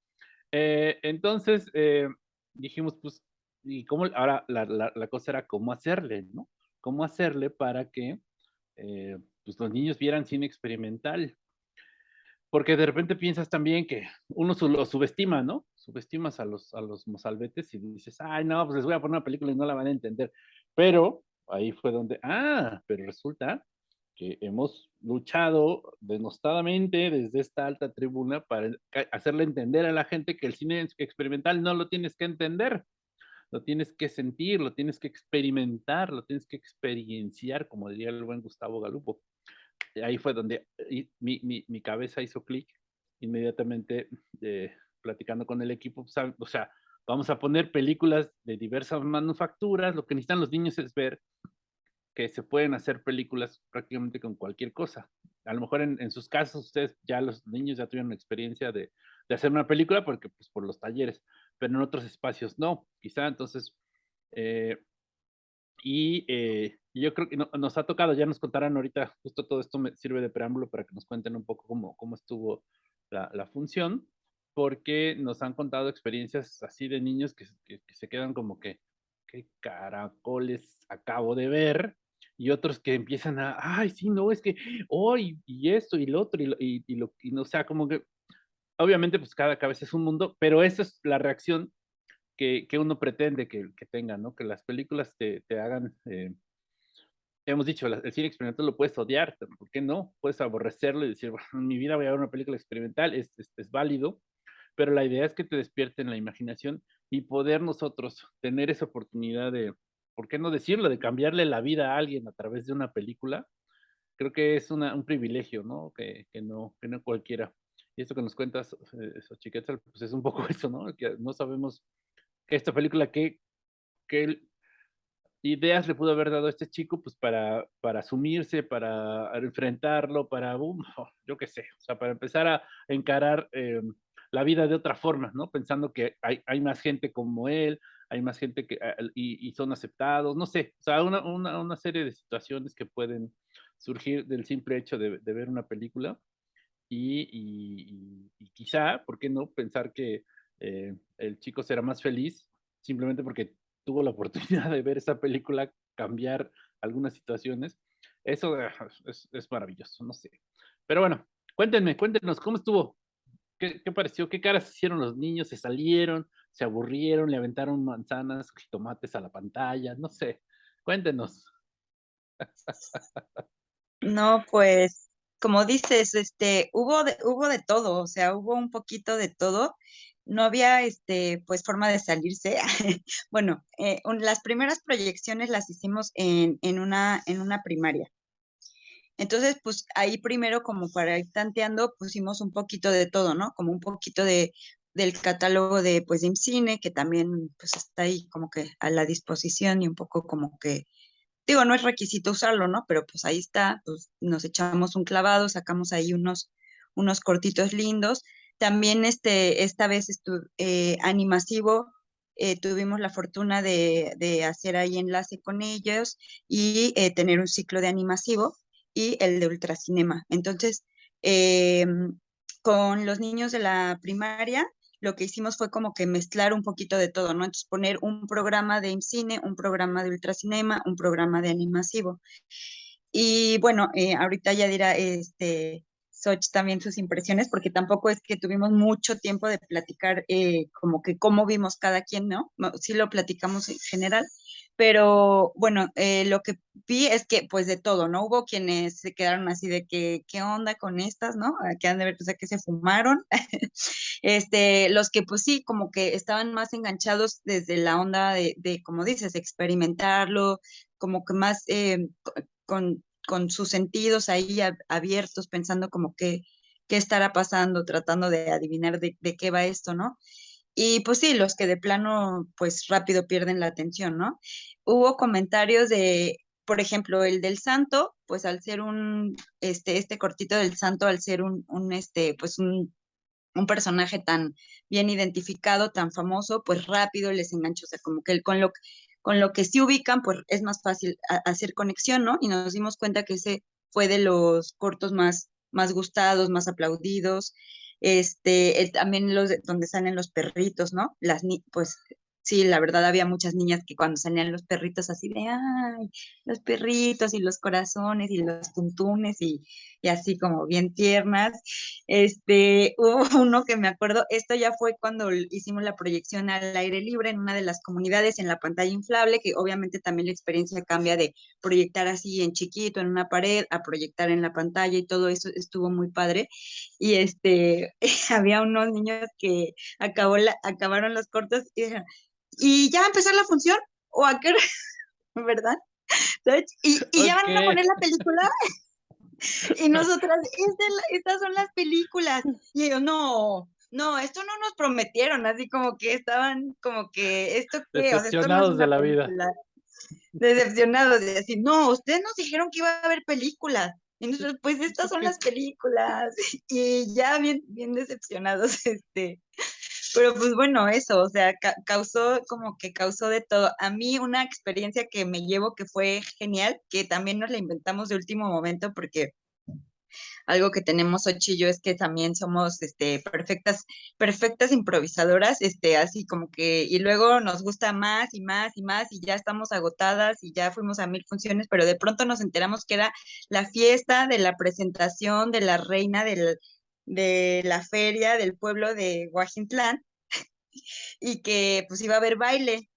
Eh, entonces eh, dijimos, pues, ¿y cómo? Ahora la, la, cosa era cómo hacerle, ¿no? ¿Cómo hacerle para que eh, pues los niños vieran cine experimental? Porque de repente piensas también que uno lo subestima, ¿no? subestimas a los, a los mozalbetes y dices, ay, no, pues les voy a poner una película y no la van a entender. Pero ahí fue donde, ah, pero resulta que hemos luchado denostadamente desde esta alta tribuna para hacerle entender a la gente que el cine experimental no lo tienes que entender, lo tienes que sentir, lo tienes que experimentar, lo tienes que experienciar, como diría el buen Gustavo Galupo. Ahí fue donde mi, mi, cabeza hizo clic inmediatamente eh, platicando con el equipo, o sea, vamos a poner películas de diversas manufacturas, lo que necesitan los niños es ver que se pueden hacer películas prácticamente con cualquier cosa. A lo mejor en, sus casos ustedes ya los niños ya tuvieron experiencia de, hacer una película porque pues por los talleres, pero en otros espacios no, quizá entonces. Eh, y eh, yo creo que nos ha tocado, ya nos contarán ahorita, justo todo esto me sirve de preámbulo para que nos cuenten un poco cómo, cómo estuvo la, función, porque nos han contado experiencias así de niños que, se quedan como que, ¿qué caracoles acabo de ver? y otros que empiezan a, ay, sí, no, es que, hoy, y esto, y lo otro, y, y, lo, y no, sea, como que, obviamente, pues cada cabeza es un mundo, pero esa es la reacción que, que uno pretende que, que tenga, ¿no? Que las películas te, te hagan, eh, hemos dicho, el cine experimental lo puedes odiar, ¿por qué no? Puedes aborrecerlo y decir, en mi vida voy a ver una película experimental, es, es, es válido, pero la idea es que te despierten la imaginación y poder nosotros tener esa oportunidad de, ¿por qué no decirlo? De cambiarle la vida a alguien a través de una película, creo que es una, un privilegio, ¿no? Que, que, ¿no? que no cualquiera. Y esto que nos cuentas, eh, pues es un poco eso, ¿no? Que no sabemos que esta película, qué, qué ideas le pudo haber dado a este chico, pues para, para asumirse, para enfrentarlo, para, yo qué sé, o sea, para empezar a encarar eh, la vida de otra forma, ¿no? Pensando que hay, hay más gente como él, hay más gente que, y, son aceptados, no sé, o sea, una, una, una, serie de situaciones que pueden surgir del simple hecho de ver una película y, y, y, quizá, ¿por qué no pensar que eh, el chico será más feliz simplemente porque tuvo la oportunidad de ver esa película cambiar algunas situaciones? Eso ah, es, maravilloso, no sé. Pero bueno, cuéntenme, cuéntenos, ¿cómo estuvo? ¿Qué, ¿Qué, pareció? ¿Qué caras hicieron los niños? ¿Se salieron? se aburrieron, le aventaron manzanas, tomates a la pantalla, no sé, cuéntenos. No, pues, como dices, este, hubo de, hubo de todo, o sea, hubo un poquito de todo. No había, este, pues, forma de salirse. bueno, eh, las primeras proyecciones las hicimos en, en, una, en una primaria. Entonces, pues ahí primero como para ir tanteando pusimos un poquito de todo, ¿no? Como un poquito de del catálogo de pues de IMCINE, que también pues está ahí como que a la disposición y un poco como que, digo, no es requisito usarlo, ¿no? Pero pues ahí está, pues nos echamos un clavado, sacamos ahí unos, unos cortitos lindos. También este, esta vez eh, animasivo, eh, tuvimos la fortuna de, de, hacer ahí enlace con ellos y eh, tener un ciclo de animasivo y el de ultracinema. Entonces, em, con los niños de la primaria, lo que hicimos fue como que mezclar un poquito de todo, ¿no? Entonces poner un programa de IMCINE, un programa de ultracinema, un programa de animasivo. Y bueno, eh, ahorita ya dirá este, Soch también sus impresiones, porque tampoco es que tuvimos mucho tiempo de platicar eh, como que cómo vimos cada quien, ¿no? Sí lo platicamos en general, pero bueno, eh, lo que vi es que pues de todo, ¿no? Hubo quienes se quedaron así de que, ¿qué onda con estas, no? Ah, que han de ver, o sea, que se fumaron. este, los que pues sí, como que estaban más enganchados desde la onda de, de como dices, experimentarlo, como que más eh, con, con sus sentidos ahí abiertos, pensando como que qué estará pasando, tratando de adivinar de, de qué va esto, ¿no? Y pues sí, los que de plano, pues rápido pierden la atención, ¿no? Hubo comentarios de, por ejemplo, el del santo, pues al ser un, este, este cortito del santo, al ser un, un este, pues un, un personaje tan bien identificado, tan famoso, pues rápido les enganchó, o sea, como que con lo, con lo que sí ubican, pues es más fácil hacer conexión, ¿no? Y nos dimos cuenta que ese fue de los cortos más, más gustados, más aplaudidos este, también los donde salen los perritos, ¿no? Las pues sí, la verdad había muchas niñas que cuando salían los perritos así de, ay, los perritos y los corazones y los tuntunes y, y así como bien tiernas. Este, hubo uno que me acuerdo, esto ya fue cuando hicimos la proyección al aire libre en una de las comunidades en la pantalla inflable, que obviamente también la experiencia cambia de proyectar así en chiquito en una pared a proyectar en la pantalla y todo eso estuvo muy padre. Y este, había unos niños que acabó la, acabaron los cortos y dijeron, ¿y ya va a empezar la función? ¿O a qué ¿Verdad? Y, y ya van a poner la película. Y nosotras, estas son las películas. Y ellos, no, no, esto no nos prometieron, así como que estaban como que, ¿esto qué? Decepcionados de la vida. Decepcionados, de decir, no, ustedes nos dijeron que iba a haber películas. Y nosotros, pues estas son las películas. Y ya bien, bien decepcionados, este. Pero pues bueno, eso, o sea, causó como que causó de todo. A mí una experiencia que me llevo que fue genial, que también nos la inventamos de último momento porque algo que tenemos Ochi y yo es que también somos este, perfectas, perfectas improvisadoras, este, así como que, y luego nos gusta más y más y más, y ya estamos agotadas y ya fuimos a mil funciones, pero de pronto nos enteramos que era la fiesta de la presentación de la reina del, de la feria del pueblo de Guajintlán y que pues iba a haber baile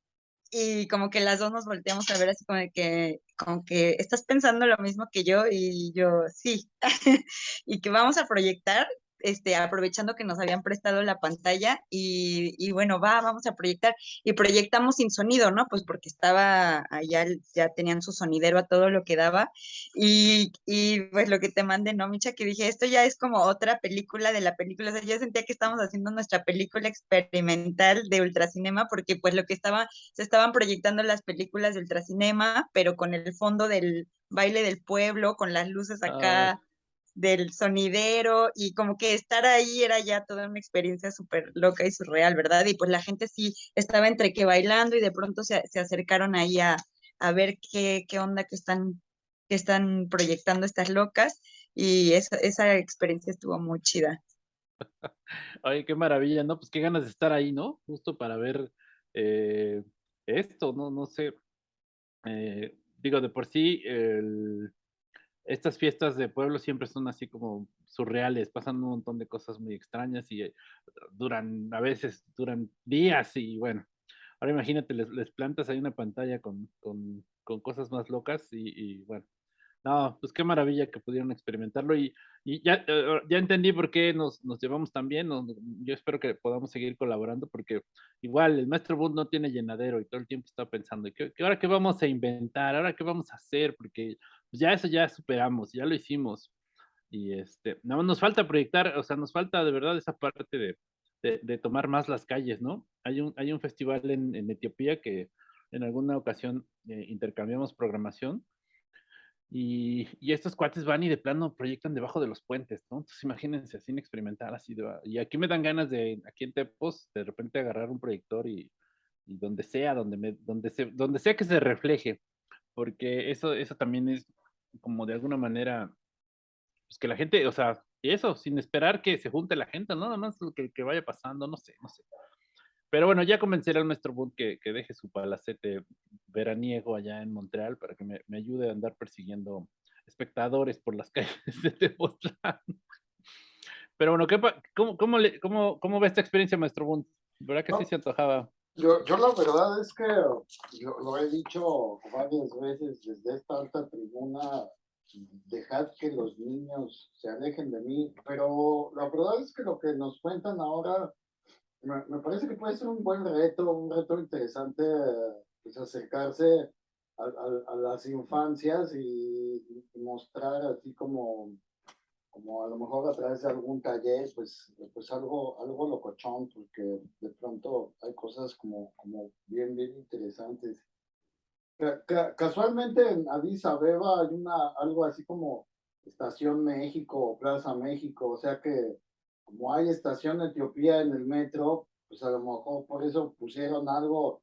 y como que las dos nos volteamos a ver así como de que, como que estás pensando lo mismo que yo y yo sí, y que vamos a proyectar este, aprovechando que nos habían prestado la pantalla y, bueno, va, vamos a proyectar. Y proyectamos sin sonido, ¿no? Pues porque estaba allá, ya tenían su sonidero a todo lo que daba. Y, pues lo que te mandé, ¿no, Micha? Que dije, esto ya es como otra película de la película. O sea, yo sentía que estábamos haciendo nuestra película experimental de ultracinema porque pues lo que estaba, se estaban proyectando las películas de ultracinema, pero con el fondo del baile del pueblo, con las luces acá del sonidero y como que estar ahí era ya toda una experiencia súper loca y surreal, ¿verdad? Y pues la gente sí estaba entre que bailando y de pronto se, acercaron ahí a, ver qué, qué onda que están, que están proyectando estas locas y esa, esa experiencia estuvo muy chida. Ay, qué maravilla, ¿no? Pues qué ganas de estar ahí, ¿no? Justo para ver eh, esto, ¿no? No sé. Eh, digo, de por sí, el, estas fiestas de pueblo siempre son así como surreales, pasan un montón de cosas muy extrañas y eh, duran, a veces duran días y bueno, ahora imagínate, les, plantas ahí una pantalla con, con, con cosas más locas y, bueno, no, pues qué maravilla que pudieron experimentarlo y, y ya, eh, ya entendí por qué nos, nos llevamos tan bien, yo espero que podamos seguir colaborando porque igual el maestro Bund no tiene llenadero y todo el tiempo está pensando, ¿qué, ahora qué vamos a inventar? ¿Ahora qué vamos a hacer? Porque pues ya eso ya superamos, ya lo hicimos. Y este, más nos falta proyectar, o sea, nos falta de verdad esa parte de, de, tomar más las calles, ¿no? Hay un, hay un festival en, en Etiopía que en alguna ocasión eh, intercambiamos programación y, y, estos cuates van y de plano proyectan debajo de los puentes, ¿no? Entonces imagínense, sin experimentar así. De, y aquí me dan ganas de, aquí en Tepos, de repente agarrar un proyector y, y donde sea, donde, me, donde, se, donde sea que se refleje, porque eso, eso también es como de alguna manera, pues que la gente, o sea, eso, sin esperar que se junte la gente, ¿no? nada más que, que vaya pasando, no sé, no sé. Pero bueno, ya convenceré al maestro Boone que, que, deje su palacete veraniego allá en Montreal para que me, me ayude a andar persiguiendo espectadores por las calles de Tepoztlán. Pero bueno, ¿qué, cómo, cómo, le, cómo, ¿cómo ve esta experiencia, maestro Boone? ¿Verdad que sí se antojaba? Yo, yo la verdad es que lo he dicho varias veces desde esta alta tribuna, dejad que los niños se alejen de mí, pero la verdad es que lo que nos cuentan ahora me, me parece que puede ser un buen reto, un reto interesante, pues acercarse a, a, a las infancias y mostrar así como como a lo mejor a través de algún taller, pues, pues algo, algo locochón, porque de pronto hay cosas como, como bien, bien interesantes. Casualmente en Addis Abeba hay una, algo así como Estación México o Plaza México, o sea que como hay Estación Etiopía en el metro, pues a lo mejor por eso pusieron algo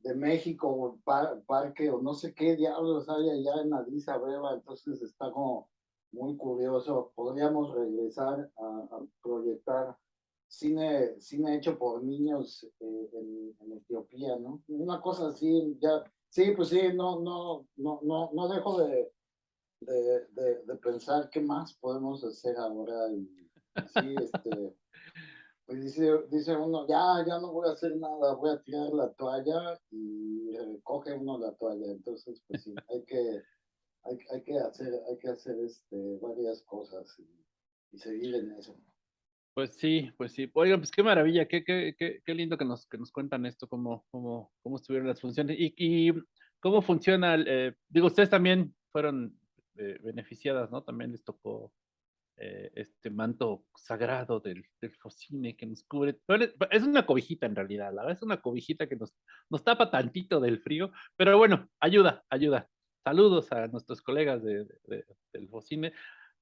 de México o parque o no sé qué diablos hay allá en Addis Abeba, entonces está como muy curioso. Podríamos regresar a, proyectar cine, cine hecho por niños eh, en, Etiopía, ¿no? Una cosa así, ya, sí, pues sí, no, no, no, no, no dejo de, de, de, pensar qué más podemos hacer ahora y, sí, este, pues dice, dice uno, ya, ya no voy a hacer nada, voy a tirar la toalla y recoge uno la toalla. Entonces, pues sí, hay que, hay, que hacer, hay que hacer este, varias cosas y, y seguir en eso. Pues sí, pues sí. Oigan, pues qué maravilla, qué, qué, qué, qué lindo que nos, que nos cuentan esto, cómo, cómo, cómo estuvieron las funciones y, y cómo funciona. Eh, digo, ustedes también fueron eh, beneficiadas, ¿no? También les tocó eh, este manto sagrado del, del focine que nos cubre. Es una cobijita en realidad, la verdad es una cobijita que nos, nos tapa tantito del frío, pero bueno, ayuda, ayuda. Saludos a nuestros colegas de, del focine.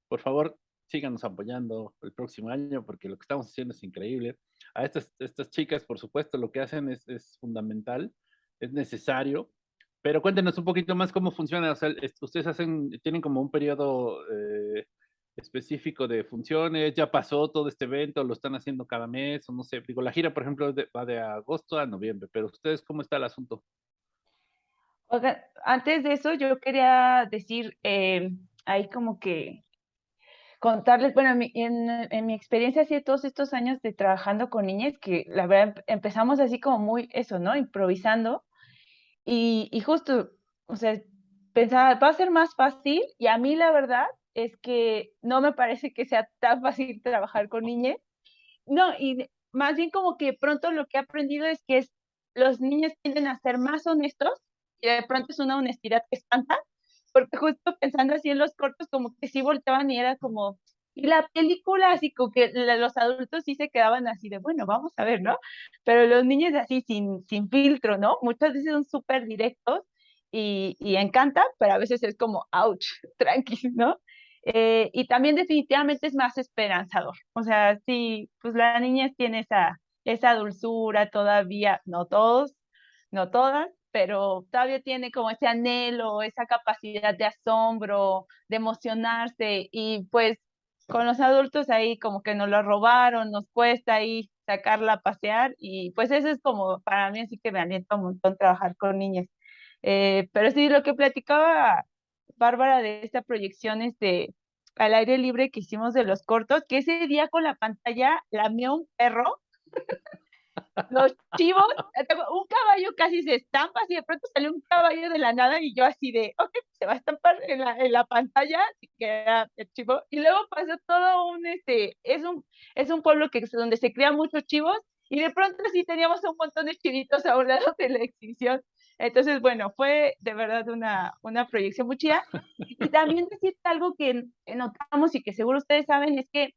Por favor, síganos apoyando el próximo año porque lo que estamos haciendo es increíble. A estas, chicas, por supuesto, lo que hacen es, es fundamental, es necesario, pero cuéntenos un poquito más cómo funciona. O sea, ustedes hacen, tienen como un periodo eh, específico de funciones, ya pasó todo este evento, lo están haciendo cada mes, o no sé, digo, la gira, por ejemplo, va de agosto a noviembre, pero ustedes, ¿cómo está el asunto? Oiga, antes de eso, yo quería decir, eh, ahí como que contarles, bueno, en, en, mi experiencia así de todos estos años de trabajando con niñas, que la verdad empezamos así como muy eso, ¿no? Improvisando. Y, y justo, o sea, pensaba, va a ser más fácil y a mí la verdad es que no me parece que sea tan fácil trabajar con niñas. No, y más bien como que pronto lo que he aprendido es que es, los niños tienden a ser más honestos y de pronto es una honestidad que espanta porque justo pensando así en los cortos, como que sí volteaban y era como, y la película, así como que los adultos sí se quedaban así de, bueno, vamos a ver, ¿no? Pero los niños así sin, sin filtro, ¿no? Muchas veces son súper directos y, y encanta, pero a veces es como, ouch, tranqui, ¿no? Eh, y también definitivamente es más esperanzador. O sea, sí, pues la niña tiene esa, esa dulzura todavía, no todos, no todas, pero todavía tiene como ese anhelo, esa capacidad de asombro, de emocionarse y pues con los adultos ahí como que nos lo robaron, nos cuesta ahí sacarla a pasear y pues eso es como para mí así que me alienta un montón trabajar con niñas. Eh, pero sí, lo que platicaba Bárbara de esta proyección es de al aire libre que hicimos de los cortos, que ese día con la pantalla lamió un perro los chivos, un caballo casi se estampa, así de pronto salió un caballo de la nada y yo así de, ok, se va a estampar en la, en la pantalla, que era el chivo, y luego pasó todo un, este, es un, es un pueblo que, donde se crían muchos chivos, y de pronto sí teníamos un montón de chivitos a un lado de la exhibición. Entonces, bueno, fue de verdad una, una proyección muy chida. Y también decir algo que notamos y que seguro ustedes saben es que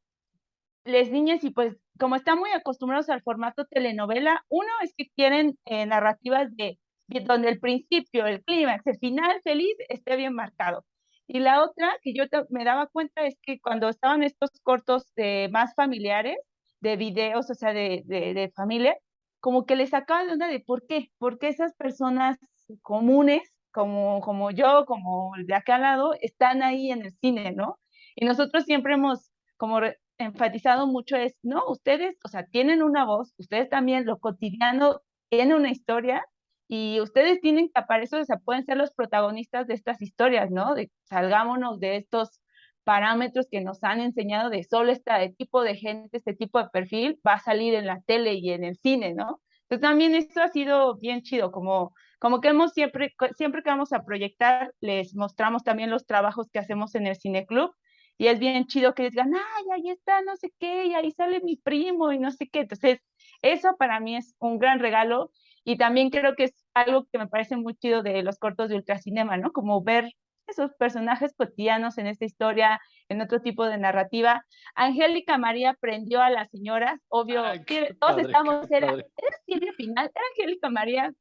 les niñas y pues como están muy acostumbrados al formato telenovela, uno es que quieren eh, narrativas de, donde el principio, el clímax, el final feliz esté bien marcado. Y la otra que yo me daba cuenta es que cuando estaban estos cortos de más familiares, de videos, o sea, de, de, familia, como que les sacaba de onda de por qué, porque esas personas comunes, como, como yo, como de acá al lado, están ahí en el cine, ¿no? Y nosotros siempre hemos como enfatizado mucho es, no, ustedes, o sea, tienen una voz, ustedes también lo cotidiano tiene una historia y ustedes tienen que aparecer, o sea, pueden ser los protagonistas de estas historias, ¿no? Salgámonos de estos parámetros que nos han enseñado de solo este tipo de gente, este tipo de perfil va a salir en la tele y en el cine, ¿no? Entonces también esto ha sido bien chido, como, como que hemos siempre, siempre que vamos a proyectar, les mostramos también los trabajos que hacemos en el Cine Club y es bien chido que digan, ay, ahí está, no sé qué, y ahí sale mi primo y no sé qué. Entonces, eso para mí es un gran regalo y también creo que es algo que me parece muy chido de los cortos de ultracinema, ¿no? Como ver esos personajes cotidianos en esta historia, en otro tipo de narrativa. Angélica María prendió a las señoras, obvio, todos estamos, era, era final, era Angélica María,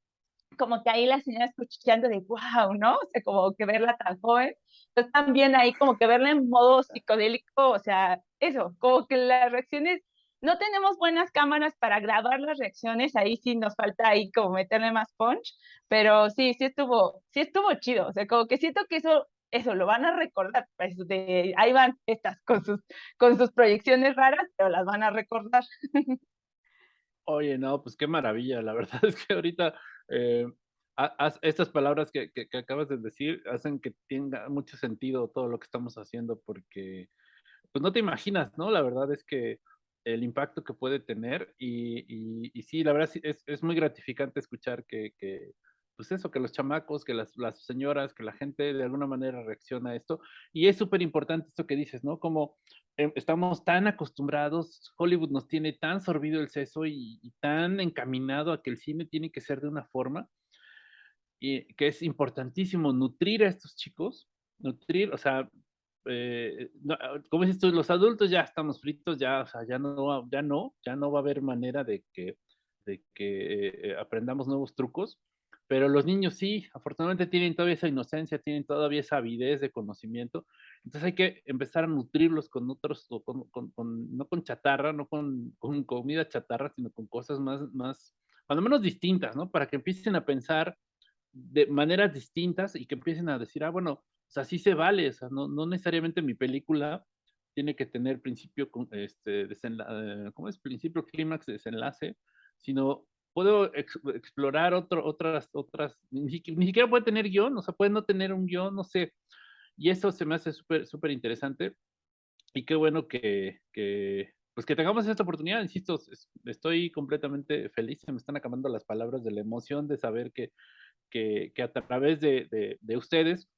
como que ahí la señora escuchando de wow, ¿no? O sea, como que verla tan joven. Entonces también ahí como que verla en modo psicodélico, o sea, eso, como que las reacciones, no tenemos buenas cámaras para grabar las reacciones, ahí sí nos falta ahí como meterle más punch, pero sí, sí estuvo, sí estuvo chido, o sea, como que siento que eso, eso lo van a recordar, pues de, ahí van estas con sus, con sus proyecciones raras, pero las van a recordar. Oye, no, pues qué maravilla, la verdad es que ahorita, eh, estas palabras que, que, acabas de decir hacen que tenga mucho sentido todo lo que estamos haciendo porque, pues no te imaginas, ¿no? La verdad es que el impacto que puede tener y, y, sí, la verdad es, es muy gratificante escuchar que, que, pues eso, que los chamacos, que las, las, señoras, que la gente de alguna manera reacciona a esto. Y es súper importante esto que dices, ¿no? Como em, estamos tan acostumbrados, Hollywood nos tiene tan sorbido el seso y, tan encaminado a que el cine tiene que ser de una forma, y que es importantísimo nutrir a estos chicos, nutrir, o sea, eh, como dices tú, los adultos ya estamos fritos, ya, o sea, ya no, ya no, ya no va a haber manera de que, de que eh, aprendamos nuevos trucos pero los niños sí, afortunadamente tienen todavía esa inocencia, tienen todavía esa avidez de conocimiento. Entonces hay que empezar a nutrirlos con otros, con, con, no con chatarra, no con, con, comida chatarra, sino con cosas más, más, cuando menos distintas, ¿no? Para que empiecen a pensar de maneras distintas y que empiecen a decir, ah, bueno, o sea, sí se vale, o sea, no, no necesariamente mi película tiene que tener principio, este, desenlace, ¿cómo es? Principio, clímax, desenlace, sino puedo explorar otro, otras, otras, ni, siquiera puede tener guion, o sea, puede no tener un guion, no sé. Y eso se me hace súper, súper interesante. Y qué bueno que, que, pues que tengamos esta oportunidad, insisto, estoy completamente feliz, se me están acabando las palabras de la emoción de saber que, que, que a través de, de, de ustedes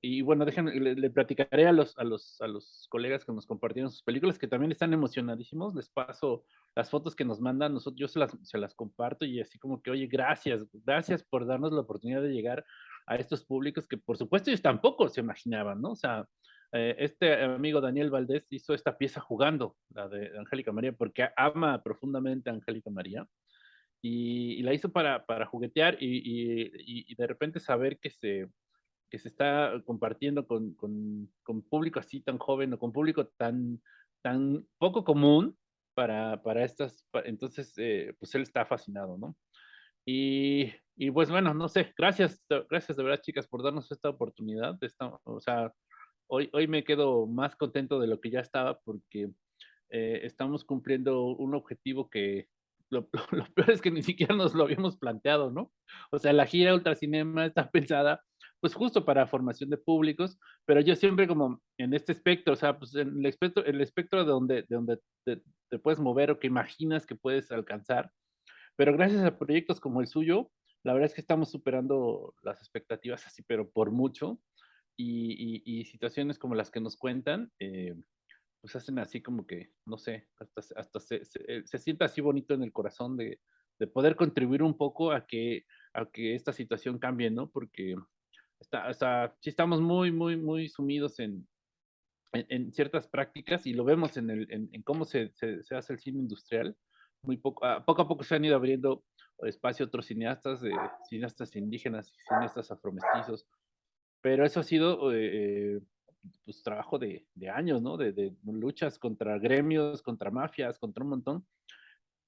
y bueno, déjenme, le, platicaré a los, a, los, a los colegas que nos compartieron sus películas, que también están emocionadísimos. Les paso las fotos que nos mandan, nosotros, yo se las, se las comparto y así como que, oye, gracias, gracias por darnos la oportunidad de llegar a estos públicos que por supuesto ellos tampoco se imaginaban, ¿no? O sea, eh, este amigo Daniel Valdés hizo esta pieza jugando, la de Angélica María, porque ama profundamente a Angélica María. Y, la hizo para, para juguetear y, y de repente saber que se, que se está compartiendo con, con, con, público así tan joven o con público tan, tan poco común para, para estas, entonces, eh, pues él está fascinado, ¿no? Y, y, pues bueno, no sé, gracias, gracias de verdad chicas por darnos esta oportunidad, esta, o sea, hoy, hoy me quedo más contento de lo que ya estaba porque eh, estamos cumpliendo un objetivo que, lo, lo, peor es que ni siquiera nos lo habíamos planteado, ¿no? O sea, la gira Ultracinema está pensada pues justo para formación de públicos, pero yo siempre como en este espectro, o sea, pues en el espectro, el espectro de donde, de donde te, puedes mover o que imaginas que puedes alcanzar, pero gracias a proyectos como el suyo, la verdad es que estamos superando las expectativas así, pero por mucho, y, y, situaciones como las que nos cuentan, eh, pues hacen así como que, no sé, hasta, hasta se, se, se, sienta así bonito en el corazón de, de poder contribuir un poco a que, a que esta situación cambie, ¿no? Porque está, sea, sí estamos muy, muy, muy sumidos en, en, ciertas prácticas y lo vemos en, el, en, cómo se, se, hace el cine industrial. Muy poco, a, poco a poco se han ido abriendo espacio a otros cineastas, de cineastas indígenas, cineastas afromestizos, pero eso ha sido eh, pues, trabajo de, de años, ¿no? De, de, luchas contra gremios, contra mafias, contra un montón.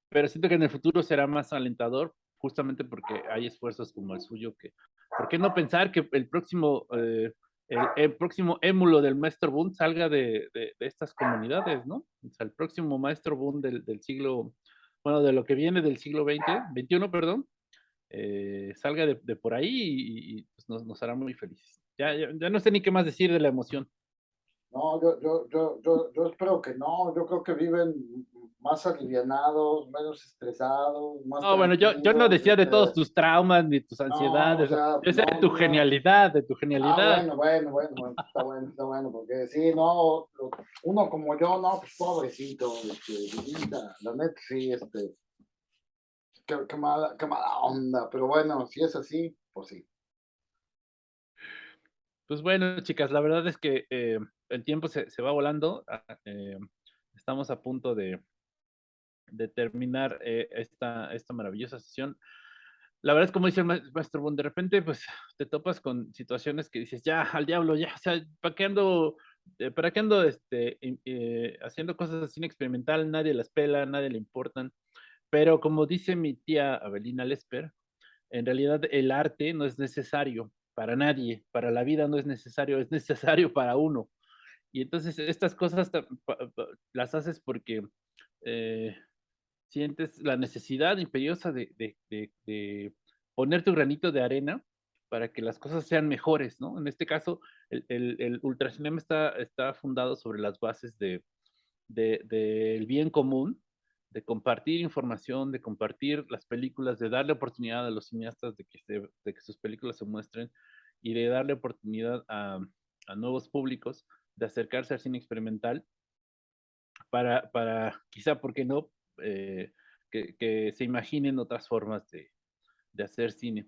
Pero siento que en el futuro será más alentador, justamente porque hay esfuerzos como el suyo que ¿Por qué no pensar que el próximo, eh, el, próximo émulo del Maestro Bund salga de, de, estas comunidades, ¿no? O sea, el próximo Maestro Bund del, del, siglo, bueno, de lo que viene del siglo XX, 21, perdón, eh, salga de, de, por ahí y, y pues nos, nos, hará muy felices. Ya, ya, ya no sé ni qué más decir de la emoción. No, yo, yo, yo, yo espero que no, yo creo que viven más alivianados, menos estresados, más No, bueno, yo, yo no decía de todos tus traumas ni tus ansiedades, no, o sea, de tu genialidad, de tu ah, genialidad. Ah, bueno, bueno, bueno, bueno, está bueno, está bueno, porque sí, no, uno como yo, no, pues pobrecito, este, la neta, sí, este, qué, qué, mala, qué mala onda, pero bueno, si es así, pues sí. Pues bueno, chicas, la verdad es que eh, el tiempo se, se va volando. Ah, eh, estamos a punto de, de terminar eh, esta, esta maravillosa sesión. La verdad es como dice el maestro Bond, de repente pues te topas con situaciones que dices, ya, al diablo, ya, o sea, ¿para qué ando, eh, para qué ando este, eh, haciendo cosas así experimental? Nadie las pela, nadie le importan. Pero como dice mi tía Abelina Lesper, en realidad el arte no es necesario para nadie, para la vida no es necesario, es necesario para uno. Y entonces estas cosas las haces porque eh, sientes la necesidad imperiosa de, de, de, poner tu granito de arena para que las cosas sean mejores, ¿no? En este caso, el, el, ultracinema está, está fundado sobre las bases del de, bien común, de compartir información, de compartir las películas, de darle oportunidad a los cineastas de que, de que sus películas se muestren y de darle oportunidad a, a nuevos públicos de acercarse al cine experimental para, para quizá, ¿por qué no?, eh, que, que, se imaginen otras formas de, de hacer cine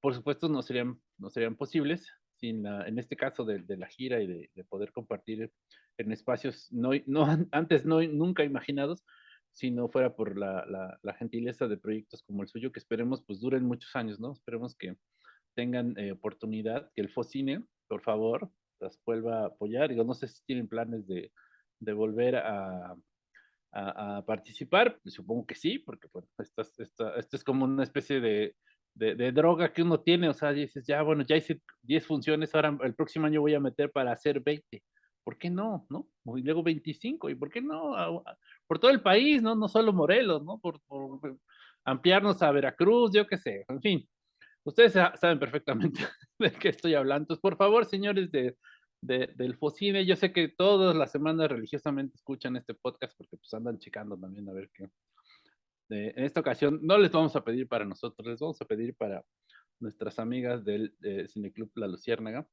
por supuesto no serían, no serían posibles sin la, en este caso de, de la gira y de, de, poder compartir en espacios no, no antes no, nunca imaginados, si no fuera por la, la, la, gentileza de proyectos como el suyo, que esperemos pues duren muchos años, ¿no? Esperemos que tengan eh, oportunidad, que el Focine, por favor, las vuelva a apoyar. Digo, no sé si tienen planes de, de volver a, a, a, participar, supongo que sí, porque bueno, esto, esto, esto es como una especie de, de, droga que uno tiene, o sea, dices, ya, bueno, ya hice 10 funciones, ahora el próximo año voy a meter para hacer 20. ¿Por qué no? ¿No? Y luego 25, ¿y por qué no? Por todo el país, ¿no? No solo Morelos, ¿no? Por, ampliarnos a Veracruz, yo qué sé, en fin. Ustedes saben perfectamente de qué estoy hablando. Entonces, por favor, señores de, de, del Focine, yo sé que todas las semanas religiosamente escuchan este podcast porque pues andan checando también a ver qué, en esta ocasión no les vamos a pedir para nosotros, les vamos a pedir para nuestras amigas del Cineclub La Luciérnaga.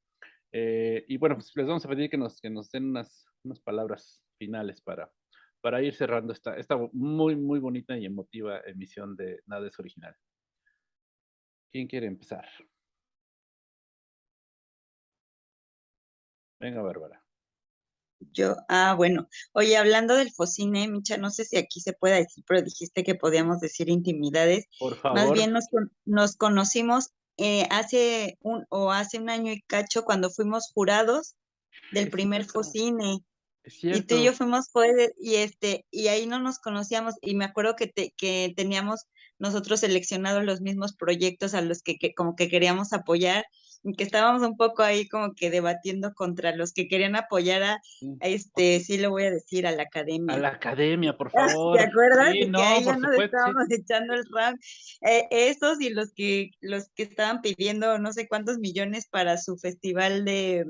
Eh, y bueno, pues les vamos a pedir que nos, que nos den unas, unas palabras finales para, para ir cerrando esta, esta muy, muy bonita y emotiva emisión de Nada es Original. ¿Quién quiere empezar? Venga, Bárbara. Yo, ah, bueno. Oye, hablando del Focine, Micha, no sé si aquí se puede decir, pero dijiste que podíamos decir intimidades. Por favor. Más bien nos, nos conocimos eh, hace un, o hace un año y cacho cuando fuimos jurados del primer Focine. Y tú y yo fuimos jueces y este, y ahí no nos conocíamos, y me acuerdo que, te, que teníamos nosotros seleccionados los mismos proyectos a los que, que como que queríamos apoyar, que estábamos un poco ahí como que debatiendo contra los que querían apoyar a, este, sí lo voy a decir, a la academia. A la academia, por favor. ¿Te acuerdas? Sí, no, que ahí ya nos estábamos echando el ram. Eh, esos y los que, los que estaban pidiendo no sé cuántos millones para su festival de,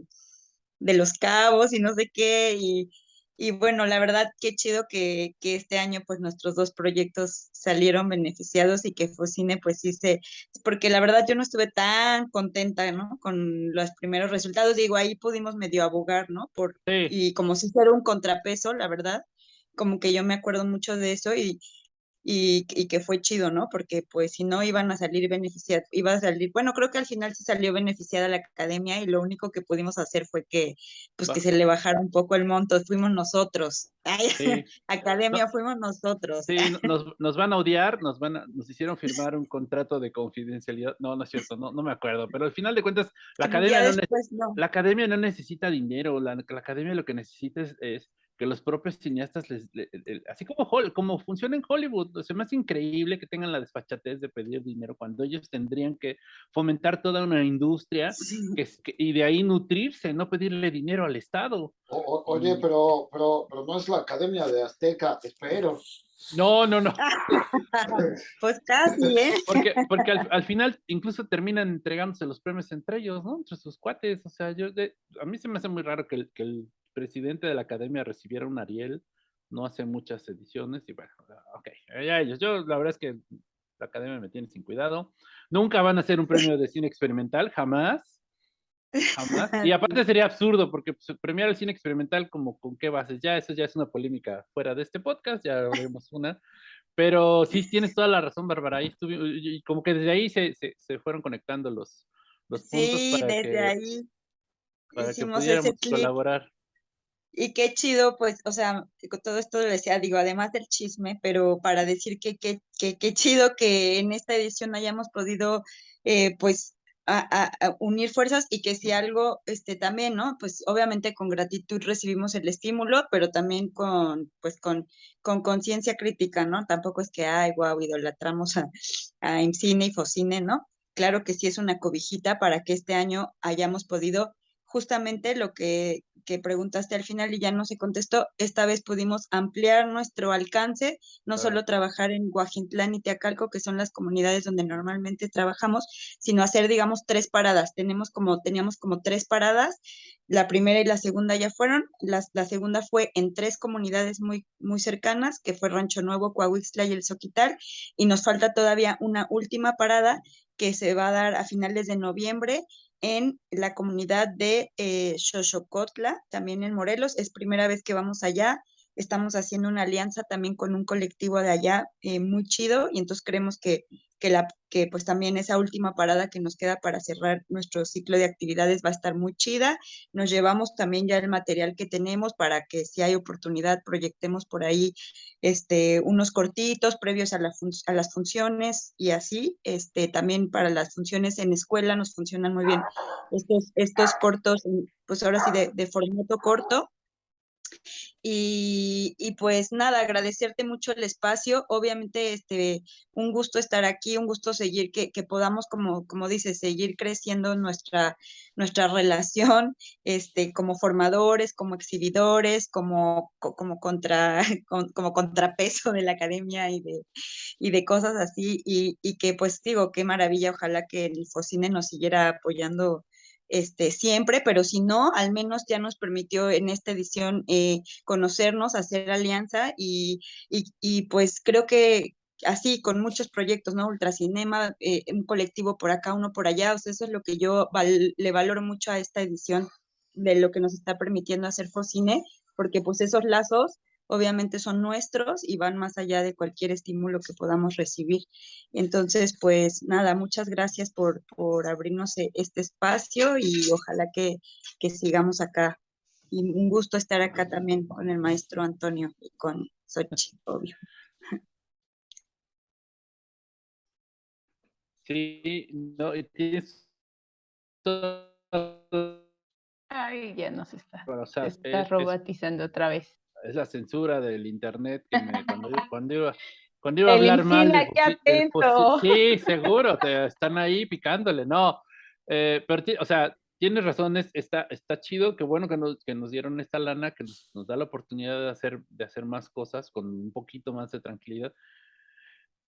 de los cabos y no sé qué, y y bueno, la verdad, qué chido que, que, este año pues nuestros dos proyectos salieron beneficiados y que Focine pues sí se, porque la verdad yo no estuve tan contenta, ¿no? Con los primeros resultados, digo, ahí pudimos medio abogar, ¿no? Por, Y como si fuera un contrapeso, la verdad, como que yo me acuerdo mucho de eso y, y, que fue chido, ¿no? Porque pues si no iban a salir beneficiados, iba a salir, bueno, creo que al final sí salió beneficiada la academia y lo único que pudimos hacer fue que, pues que se le bajara un poco el monto, fuimos nosotros. academia fuimos nosotros. Sí, nos, nos, van a odiar, nos van a, nos hicieron firmar un contrato de confidencialidad, no, no es cierto, no, no me acuerdo, pero al final de cuentas, la academia, no, la academia no necesita dinero, la, la academia lo que necesita es que los propios cineastas, les, así como, como funciona en Hollywood, se me hace increíble que tengan la desfachatez de pedir dinero cuando ellos tendrían que fomentar toda una industria que, y de ahí nutrirse, no pedirle dinero al Estado. oye, pero, pero, pero no es la Academia de Azteca, espero. No, no, no. pues casi, ¿eh? Porque, porque al, final incluso terminan entregándose los premios entre ellos, ¿no? Entre sus cuates. O sea, yo a mí se me hace muy raro que que el presidente de la academia recibiera un Ariel no hace muchas ediciones y bueno, ok, ya ellos, yo la verdad es que la academia me tiene sin cuidado, nunca van a hacer un premio de cine experimental, jamás, jamás, y aparte sería absurdo porque pues, premiar el cine experimental como con qué bases, ya eso ya es una polémica fuera de este podcast, ya haremos una, pero sí tienes toda la razón, Bárbara, ahí estuve, y como que desde ahí se, se, se fueron conectando los, los puntos sí, para desde que, ahí para que pudiéramos colaborar. Y qué chido, pues, o sea, todo esto lo decía, digo, además del chisme, pero para decir que qué que, que chido que en esta edición hayamos podido, eh, pues, a, unir fuerzas y que si algo, este, también, ¿no? Pues obviamente con gratitud recibimos el estímulo, pero también con, pues, con con conciencia crítica, ¿no? Tampoco es que, ay, wow, idolatramos a, a y FOCINE, ¿no? Claro que sí es una cobijita para que este año hayamos podido justamente lo que, que, preguntaste al final y ya no se contestó, esta vez pudimos ampliar nuestro alcance, no solo trabajar en Guajintlán y Teacalco, que son las comunidades donde normalmente trabajamos, sino hacer, digamos, tres paradas. Tenemos como, teníamos como tres paradas, la primera y la segunda ya fueron, la, la segunda fue en tres comunidades muy, muy cercanas, que fue Rancho Nuevo, Coahuixtla y El Soquital, y nos falta todavía una última parada que se va a dar a finales de noviembre en la comunidad de eh, Xochocotla, también en Morelos. Es primera vez que vamos allá. Estamos haciendo una alianza también con un colectivo de allá eh, muy chido y entonces creemos que que, la, que pues también esa última parada que nos queda para cerrar nuestro ciclo de actividades va a estar muy chida. Nos llevamos también ya el material que tenemos para que si hay oportunidad proyectemos por ahí este, unos cortitos previos a, la a las funciones y así. Este, también para las funciones en escuela nos funcionan muy bien estos, estos cortos, pues ahora sí de, de formato corto y, y, pues nada, agradecerte mucho el espacio. Obviamente, este, un gusto estar aquí, un gusto seguir, que, que podamos, como, como dices, seguir creciendo nuestra, nuestra relación, este, como formadores, como exhibidores, como, como, contra, como contrapeso de la academia y de, y de cosas así. Y, y que pues digo, qué maravilla, ojalá que el Focine nos siguiera apoyando este, siempre, pero si no, al menos ya nos permitió en esta edición eh, conocernos, hacer alianza y, y, pues creo que así con muchos proyectos, ¿no? Ultracinema, eh, un colectivo por acá, uno por allá, o sea, eso es lo que yo le valoro mucho a esta edición de lo que nos está permitiendo hacer Focine, porque pues esos lazos obviamente son nuestros y van más allá de cualquier estímulo que podamos recibir. Entonces, pues nada, muchas gracias por, por abrirnos e, este espacio y ojalá que, que sigamos acá. Y un gusto estar acá también con el maestro Antonio y con Sochi, obvio. Sí, no, tienes Ay, ya nos está. se está robotizando otra vez es la censura del internet que me, cuando, cuando, iba, cuando iba a hablar mal. sí, seguro, te están ahí picándole, no. Eh, pero, o sea, tienes razón, está, está chido, qué bueno que nos, que nos dieron esta lana, que nos, nos, da la oportunidad de hacer, de hacer más cosas con un poquito más de tranquilidad.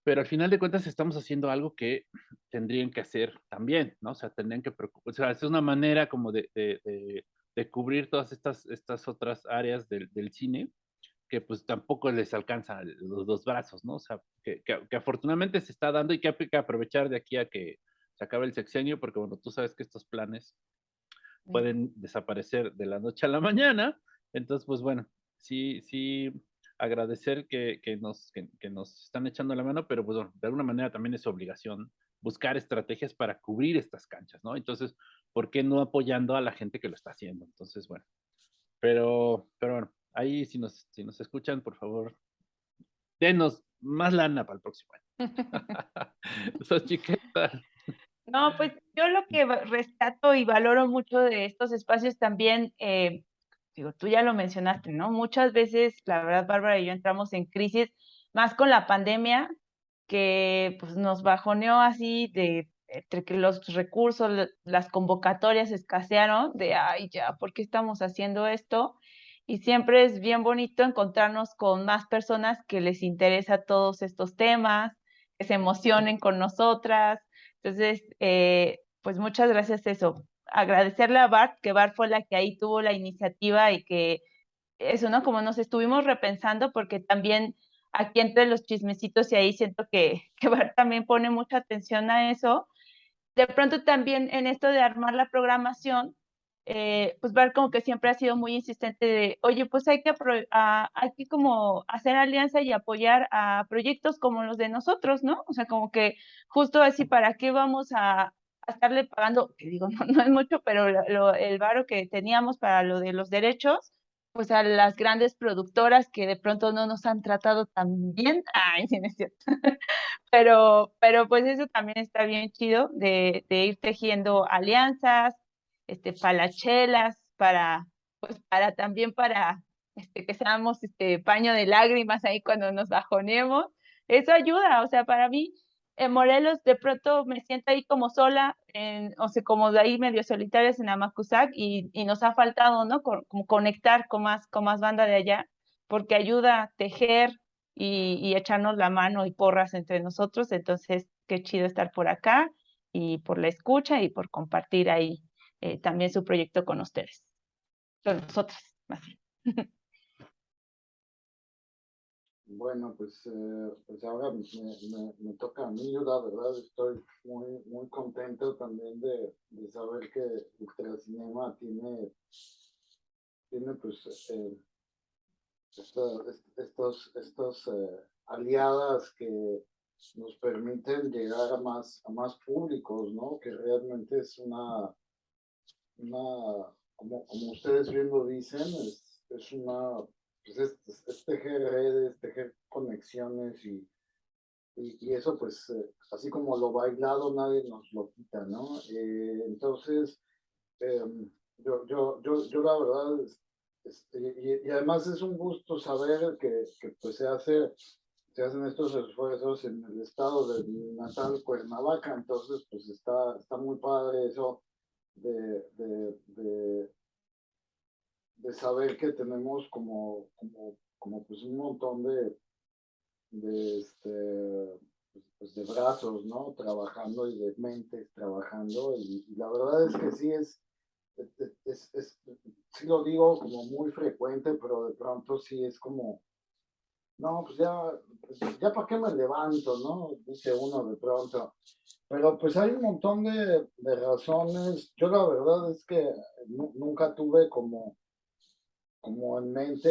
Pero al final de cuentas estamos haciendo algo que tendrían que hacer también, ¿no? O sea, tendrían que preocuparse. O sea, es una manera como de, de de cubrir todas estas, estas otras áreas del, del cine que pues tampoco les alcanza los dos brazos, ¿no? O sea, que, que, afortunadamente se está dando y que hay que aprovechar de aquí a que se acabe el sexenio, porque bueno, tú sabes que estos planes pueden desaparecer de la noche a la mañana, entonces pues bueno, sí, sí, agradecer que, que nos, que, que, nos están echando la mano, pero pues bueno, de alguna manera también es obligación buscar estrategias para cubrir estas canchas, ¿no? Entonces, ¿por qué no apoyando a la gente que lo está haciendo? Entonces, bueno, pero, pero bueno, ahí si nos, si nos escuchan, por favor, denos más lana para el próximo año. No, pues yo lo que rescato y valoro mucho de estos espacios también, eh, digo, tú ya lo mencionaste, ¿no? Muchas veces, la verdad, Bárbara y yo entramos en crisis, más con la pandemia, que pues nos bajoneó así de entre que los recursos, las convocatorias escasearon, de, ay, ya, ¿por qué estamos haciendo esto? Y siempre es bien bonito encontrarnos con más personas que les interesa todos estos temas, que se emocionen con nosotras. Entonces, eh, pues muchas gracias eso. Agradecerle a Bart, que Bart fue la que ahí tuvo la iniciativa y que eso, ¿no? Como nos estuvimos repensando, porque también aquí entre los chismecitos y ahí siento que, que Bart también pone mucha atención a eso. De pronto también en esto de armar la programación, eh, pues Bart como que siempre ha sido muy insistente de, oye, pues hay que, hay que como hacer alianza y apoyar a proyectos como los de nosotros, ¿no? O sea, como que justo así, ¿para qué vamos a, estarle pagando? Que digo, no, no es mucho, pero el varo que teníamos para lo de los derechos, pues a las grandes productoras que de pronto no nos han tratado tan bien. Ay, sí, es cierto. pero, pero pues eso también está bien chido de, de ir tejiendo alianzas, este, palachelas, para, pues para también para este, que seamos este paño de lágrimas ahí cuando nos bajonemos. Eso ayuda, o sea, para mí en Morelos de pronto me siento ahí como sola, en, o sea, como de ahí medio solitarias en Amacuzac y, y nos ha faltado, ¿no? como conectar con más, con más banda de allá, porque ayuda a tejer y, y, echarnos la mano y porras entre nosotros. Entonces, qué chido estar por acá y por la escucha y por compartir ahí eh, también su proyecto con ustedes, con nosotros, más bien. Bueno, pues, eh, pues ahora me, me, me, toca a mí, yo la verdad estoy muy, muy contento también de, de saber que Ultracinema tiene, tiene pues eh, estos, estos, estos eh, aliadas que nos permiten llegar a más, a más públicos, ¿no? Que realmente es una, una como, como ustedes bien lo dicen, es, es una pues es, tejer redes, tejer conexiones y, y, eso pues eh, así como lo bailado nadie nos lo quita, ¿no? Eh, entonces, em, yo, yo, yo, yo la verdad, y, y, además es un gusto saber que, que pues se hace se hacen estos esfuerzos en el estado de natal Cuernavaca, entonces pues está, está muy padre eso de, de de saber que tenemos como, como, como pues un montón de, de, este, pues, de brazos, ¿no? Trabajando y de mentes trabajando y, la verdad es que sí es, es, es, sí lo digo como muy frecuente, pero de pronto sí es como, no, pues ya, pues ya para qué me levanto, ¿no? Dice uno de pronto. Pero pues hay un montón de, de razones. Yo la verdad es que nunca tuve como como en mente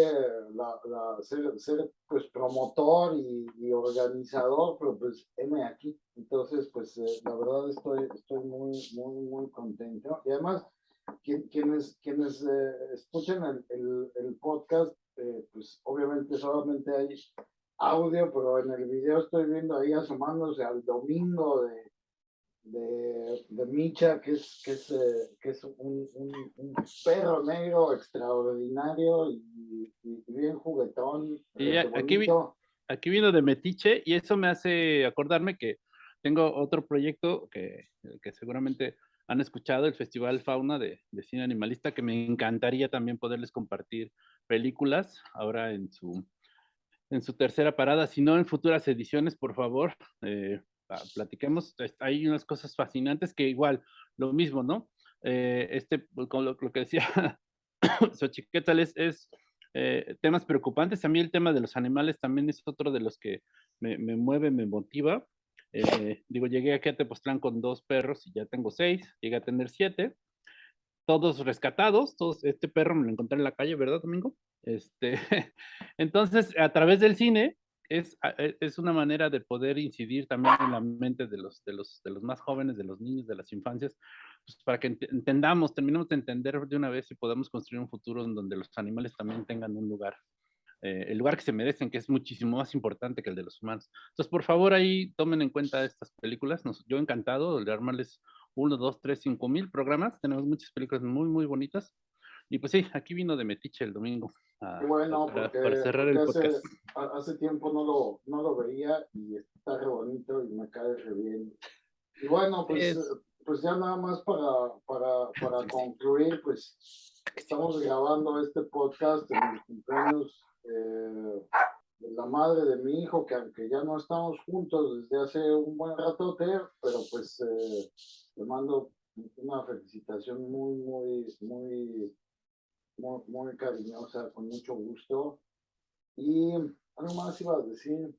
la, la, ser, ser, pues promotor y, y, organizador, pero pues M aquí. Entonces, pues eh, la verdad estoy, estoy muy, muy, muy contento. Y además, quienes, quienes eh, escuchan el, el, el podcast, eh, pues obviamente solamente hay audio, pero en el video estoy viendo ahí asomándose al domingo de de, de Micha, que es, que es, eh, que es un, un, un, perro negro extraordinario y, y bien juguetón. Y aquí, aquí vino de Metiche y eso me hace acordarme que tengo otro proyecto que, que seguramente han escuchado, el Festival Fauna de, de, Cine Animalista, que me encantaría también poderles compartir películas ahora en su, en su tercera parada, si no en futuras ediciones, por favor, eh, Ah, platiquemos, hay unas cosas fascinantes que igual, lo mismo, ¿no? Eh, este, pues, con lo, que decía Xochiquetal es, es eh, temas preocupantes. A mí el tema de los animales también es otro de los que me, me mueve, me motiva. Eh, digo, llegué aquí a Tepoztlán con dos perros y ya tengo seis, llegué a tener siete, todos rescatados, todos, este perro me lo encontré en la calle, ¿verdad, Domingo? Este, entonces, a través del cine, es, e, es, una manera de poder incidir también en la mente de los, de los, de los más jóvenes, de los niños, de las infancias, pues para que entendamos, terminemos de entender de una vez y podamos construir un futuro en donde los animales también tengan un lugar, eh, el lugar que se merecen, que es muchísimo más importante que el de los humanos. Entonces, por favor, ahí tomen en cuenta estas películas. Nos, yo encantado de armarles uno, dos, tres, cinco mil programas. Tenemos muchas películas muy, muy bonitas. Y pues sí, aquí vino de Metiche el domingo. bueno, para, porque, cerrar el podcast. Hace, tiempo no lo, no lo veía y está re bonito y me cae re bien. Y bueno, pues, pues ya nada más para, para, para concluir, pues estamos grabando este podcast en el cumpleaños eh, la madre de mi hijo, que aunque ya no estamos juntos desde hace un buen ratote, pero pues eh, le mando una felicitación muy, muy, muy muy, muy cariñosa, con mucho gusto. Y algo más iba a decir,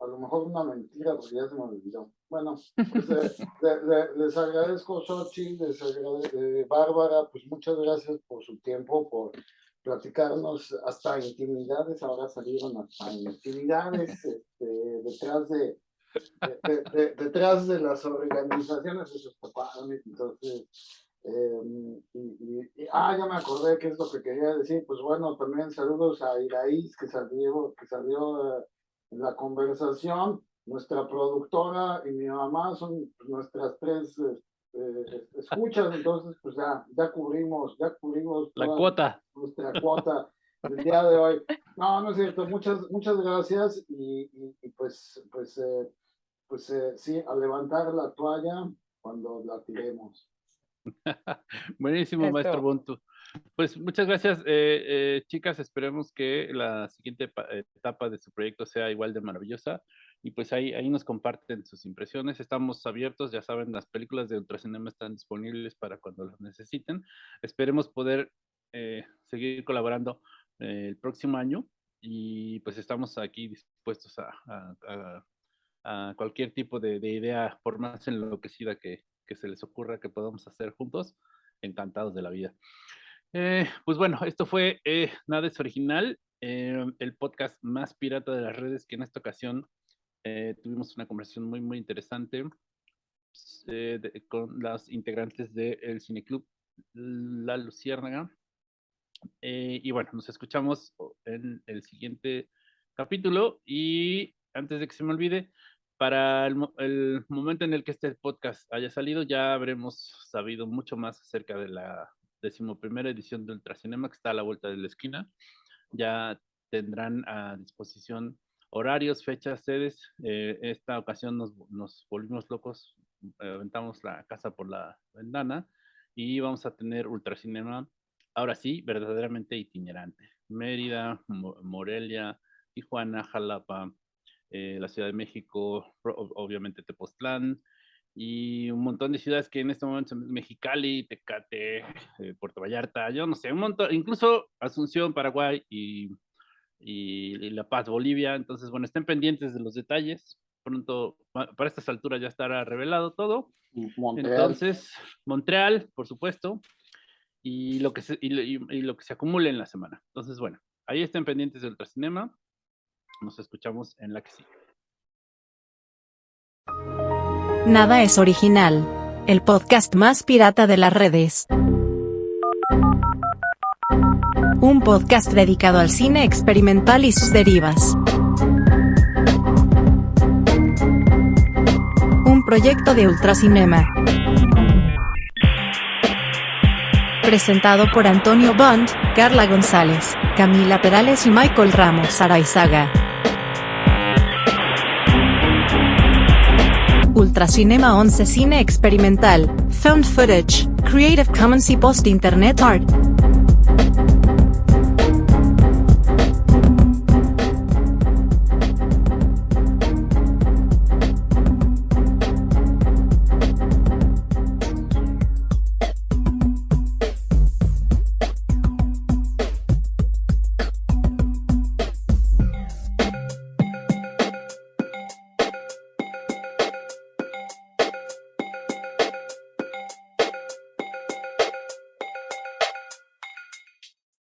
a lo mejor una mentira, porque ya se me olvidó. Bueno, pues eh, les agradezco, Sochi, les agradezco, eh, Bárbara, pues muchas gracias por su tiempo, por platicarnos hasta intimidades, ahora salieron hasta intimidades este, detrás de, detrás de las organizaciones de sus papás, entonces Em, y, ah, ya me acordé que es lo que quería decir. Pues bueno, también saludos a Iraíz que salió, que salió eh, en la conversación. Nuestra productora y mi mamá son nuestras tres eh, escuchas, entonces pues ya, ya cubrimos, ya cubrimos la cuota. Nuestra cuota del día de hoy. No, no es cierto. Muchas, muchas gracias y, y, pues, pues, eh, pues eh, sí, a levantar la toalla cuando la tiremos. Buenísimo, maestro Buntu. Pues muchas gracias, eh, eh, chicas. Esperemos que la siguiente etapa de su proyecto sea igual de maravillosa. Y pues ahí, ahí nos comparten sus impresiones. Estamos abiertos, ya saben, las películas de Ultracinema están disponibles para cuando las necesiten. Esperemos poder eh, seguir colaborando el próximo año y pues estamos aquí dispuestos a, a, cualquier tipo de, de, idea, por más enloquecida que, que se les ocurra que podamos hacer juntos. Encantados de la vida. Eh, pues bueno, esto fue eh, Nada es Original, eh, el podcast más pirata de las redes que en esta ocasión tuvimos una conversación muy, muy interesante con las integrantes del Cineclub La Luciérnaga. y bueno, nos escuchamos en el siguiente capítulo y antes de que se me olvide, para el, el, momento en el que este podcast haya salido, ya habremos sabido mucho más acerca de la decimoprimera edición de Ultracinema, que está a la vuelta de la esquina. Ya tendrán a disposición horarios, fechas, sedes. Eh, esta ocasión nos, volvimos locos, aventamos la casa por la ventana y vamos a tener Ultracinema, ahora sí, verdaderamente itinerante. Mérida, Morelia, Tijuana, Jalapa, eh, la Ciudad de México, obviamente Tepoztlán, y un montón de ciudades que en este momento son Mexicali, Tecate, eh, Puerto Vallarta, yo no sé, un montón, incluso Asunción, Paraguay y, y, La Paz, Bolivia. Entonces, bueno, estén pendientes de los detalles. Pronto, para estas alturas ya estará revelado todo. Entonces, Montreal, por supuesto, y lo, que se, y, lo que se acumule en la semana. Entonces, bueno, ahí estén pendientes del Ultracinema. Nos escuchamos en la que sigue. Nada es original. El podcast más pirata de las redes. Un podcast dedicado al cine experimental y sus derivas. Un proyecto de Ultracinema. Presentado por Antonio Bond, Carla González, Camila Perales y Michael Ramos Araizaga. Ultracinema 11 Cine Experimental, Found Footage, Creative Commons y Post Internet Art.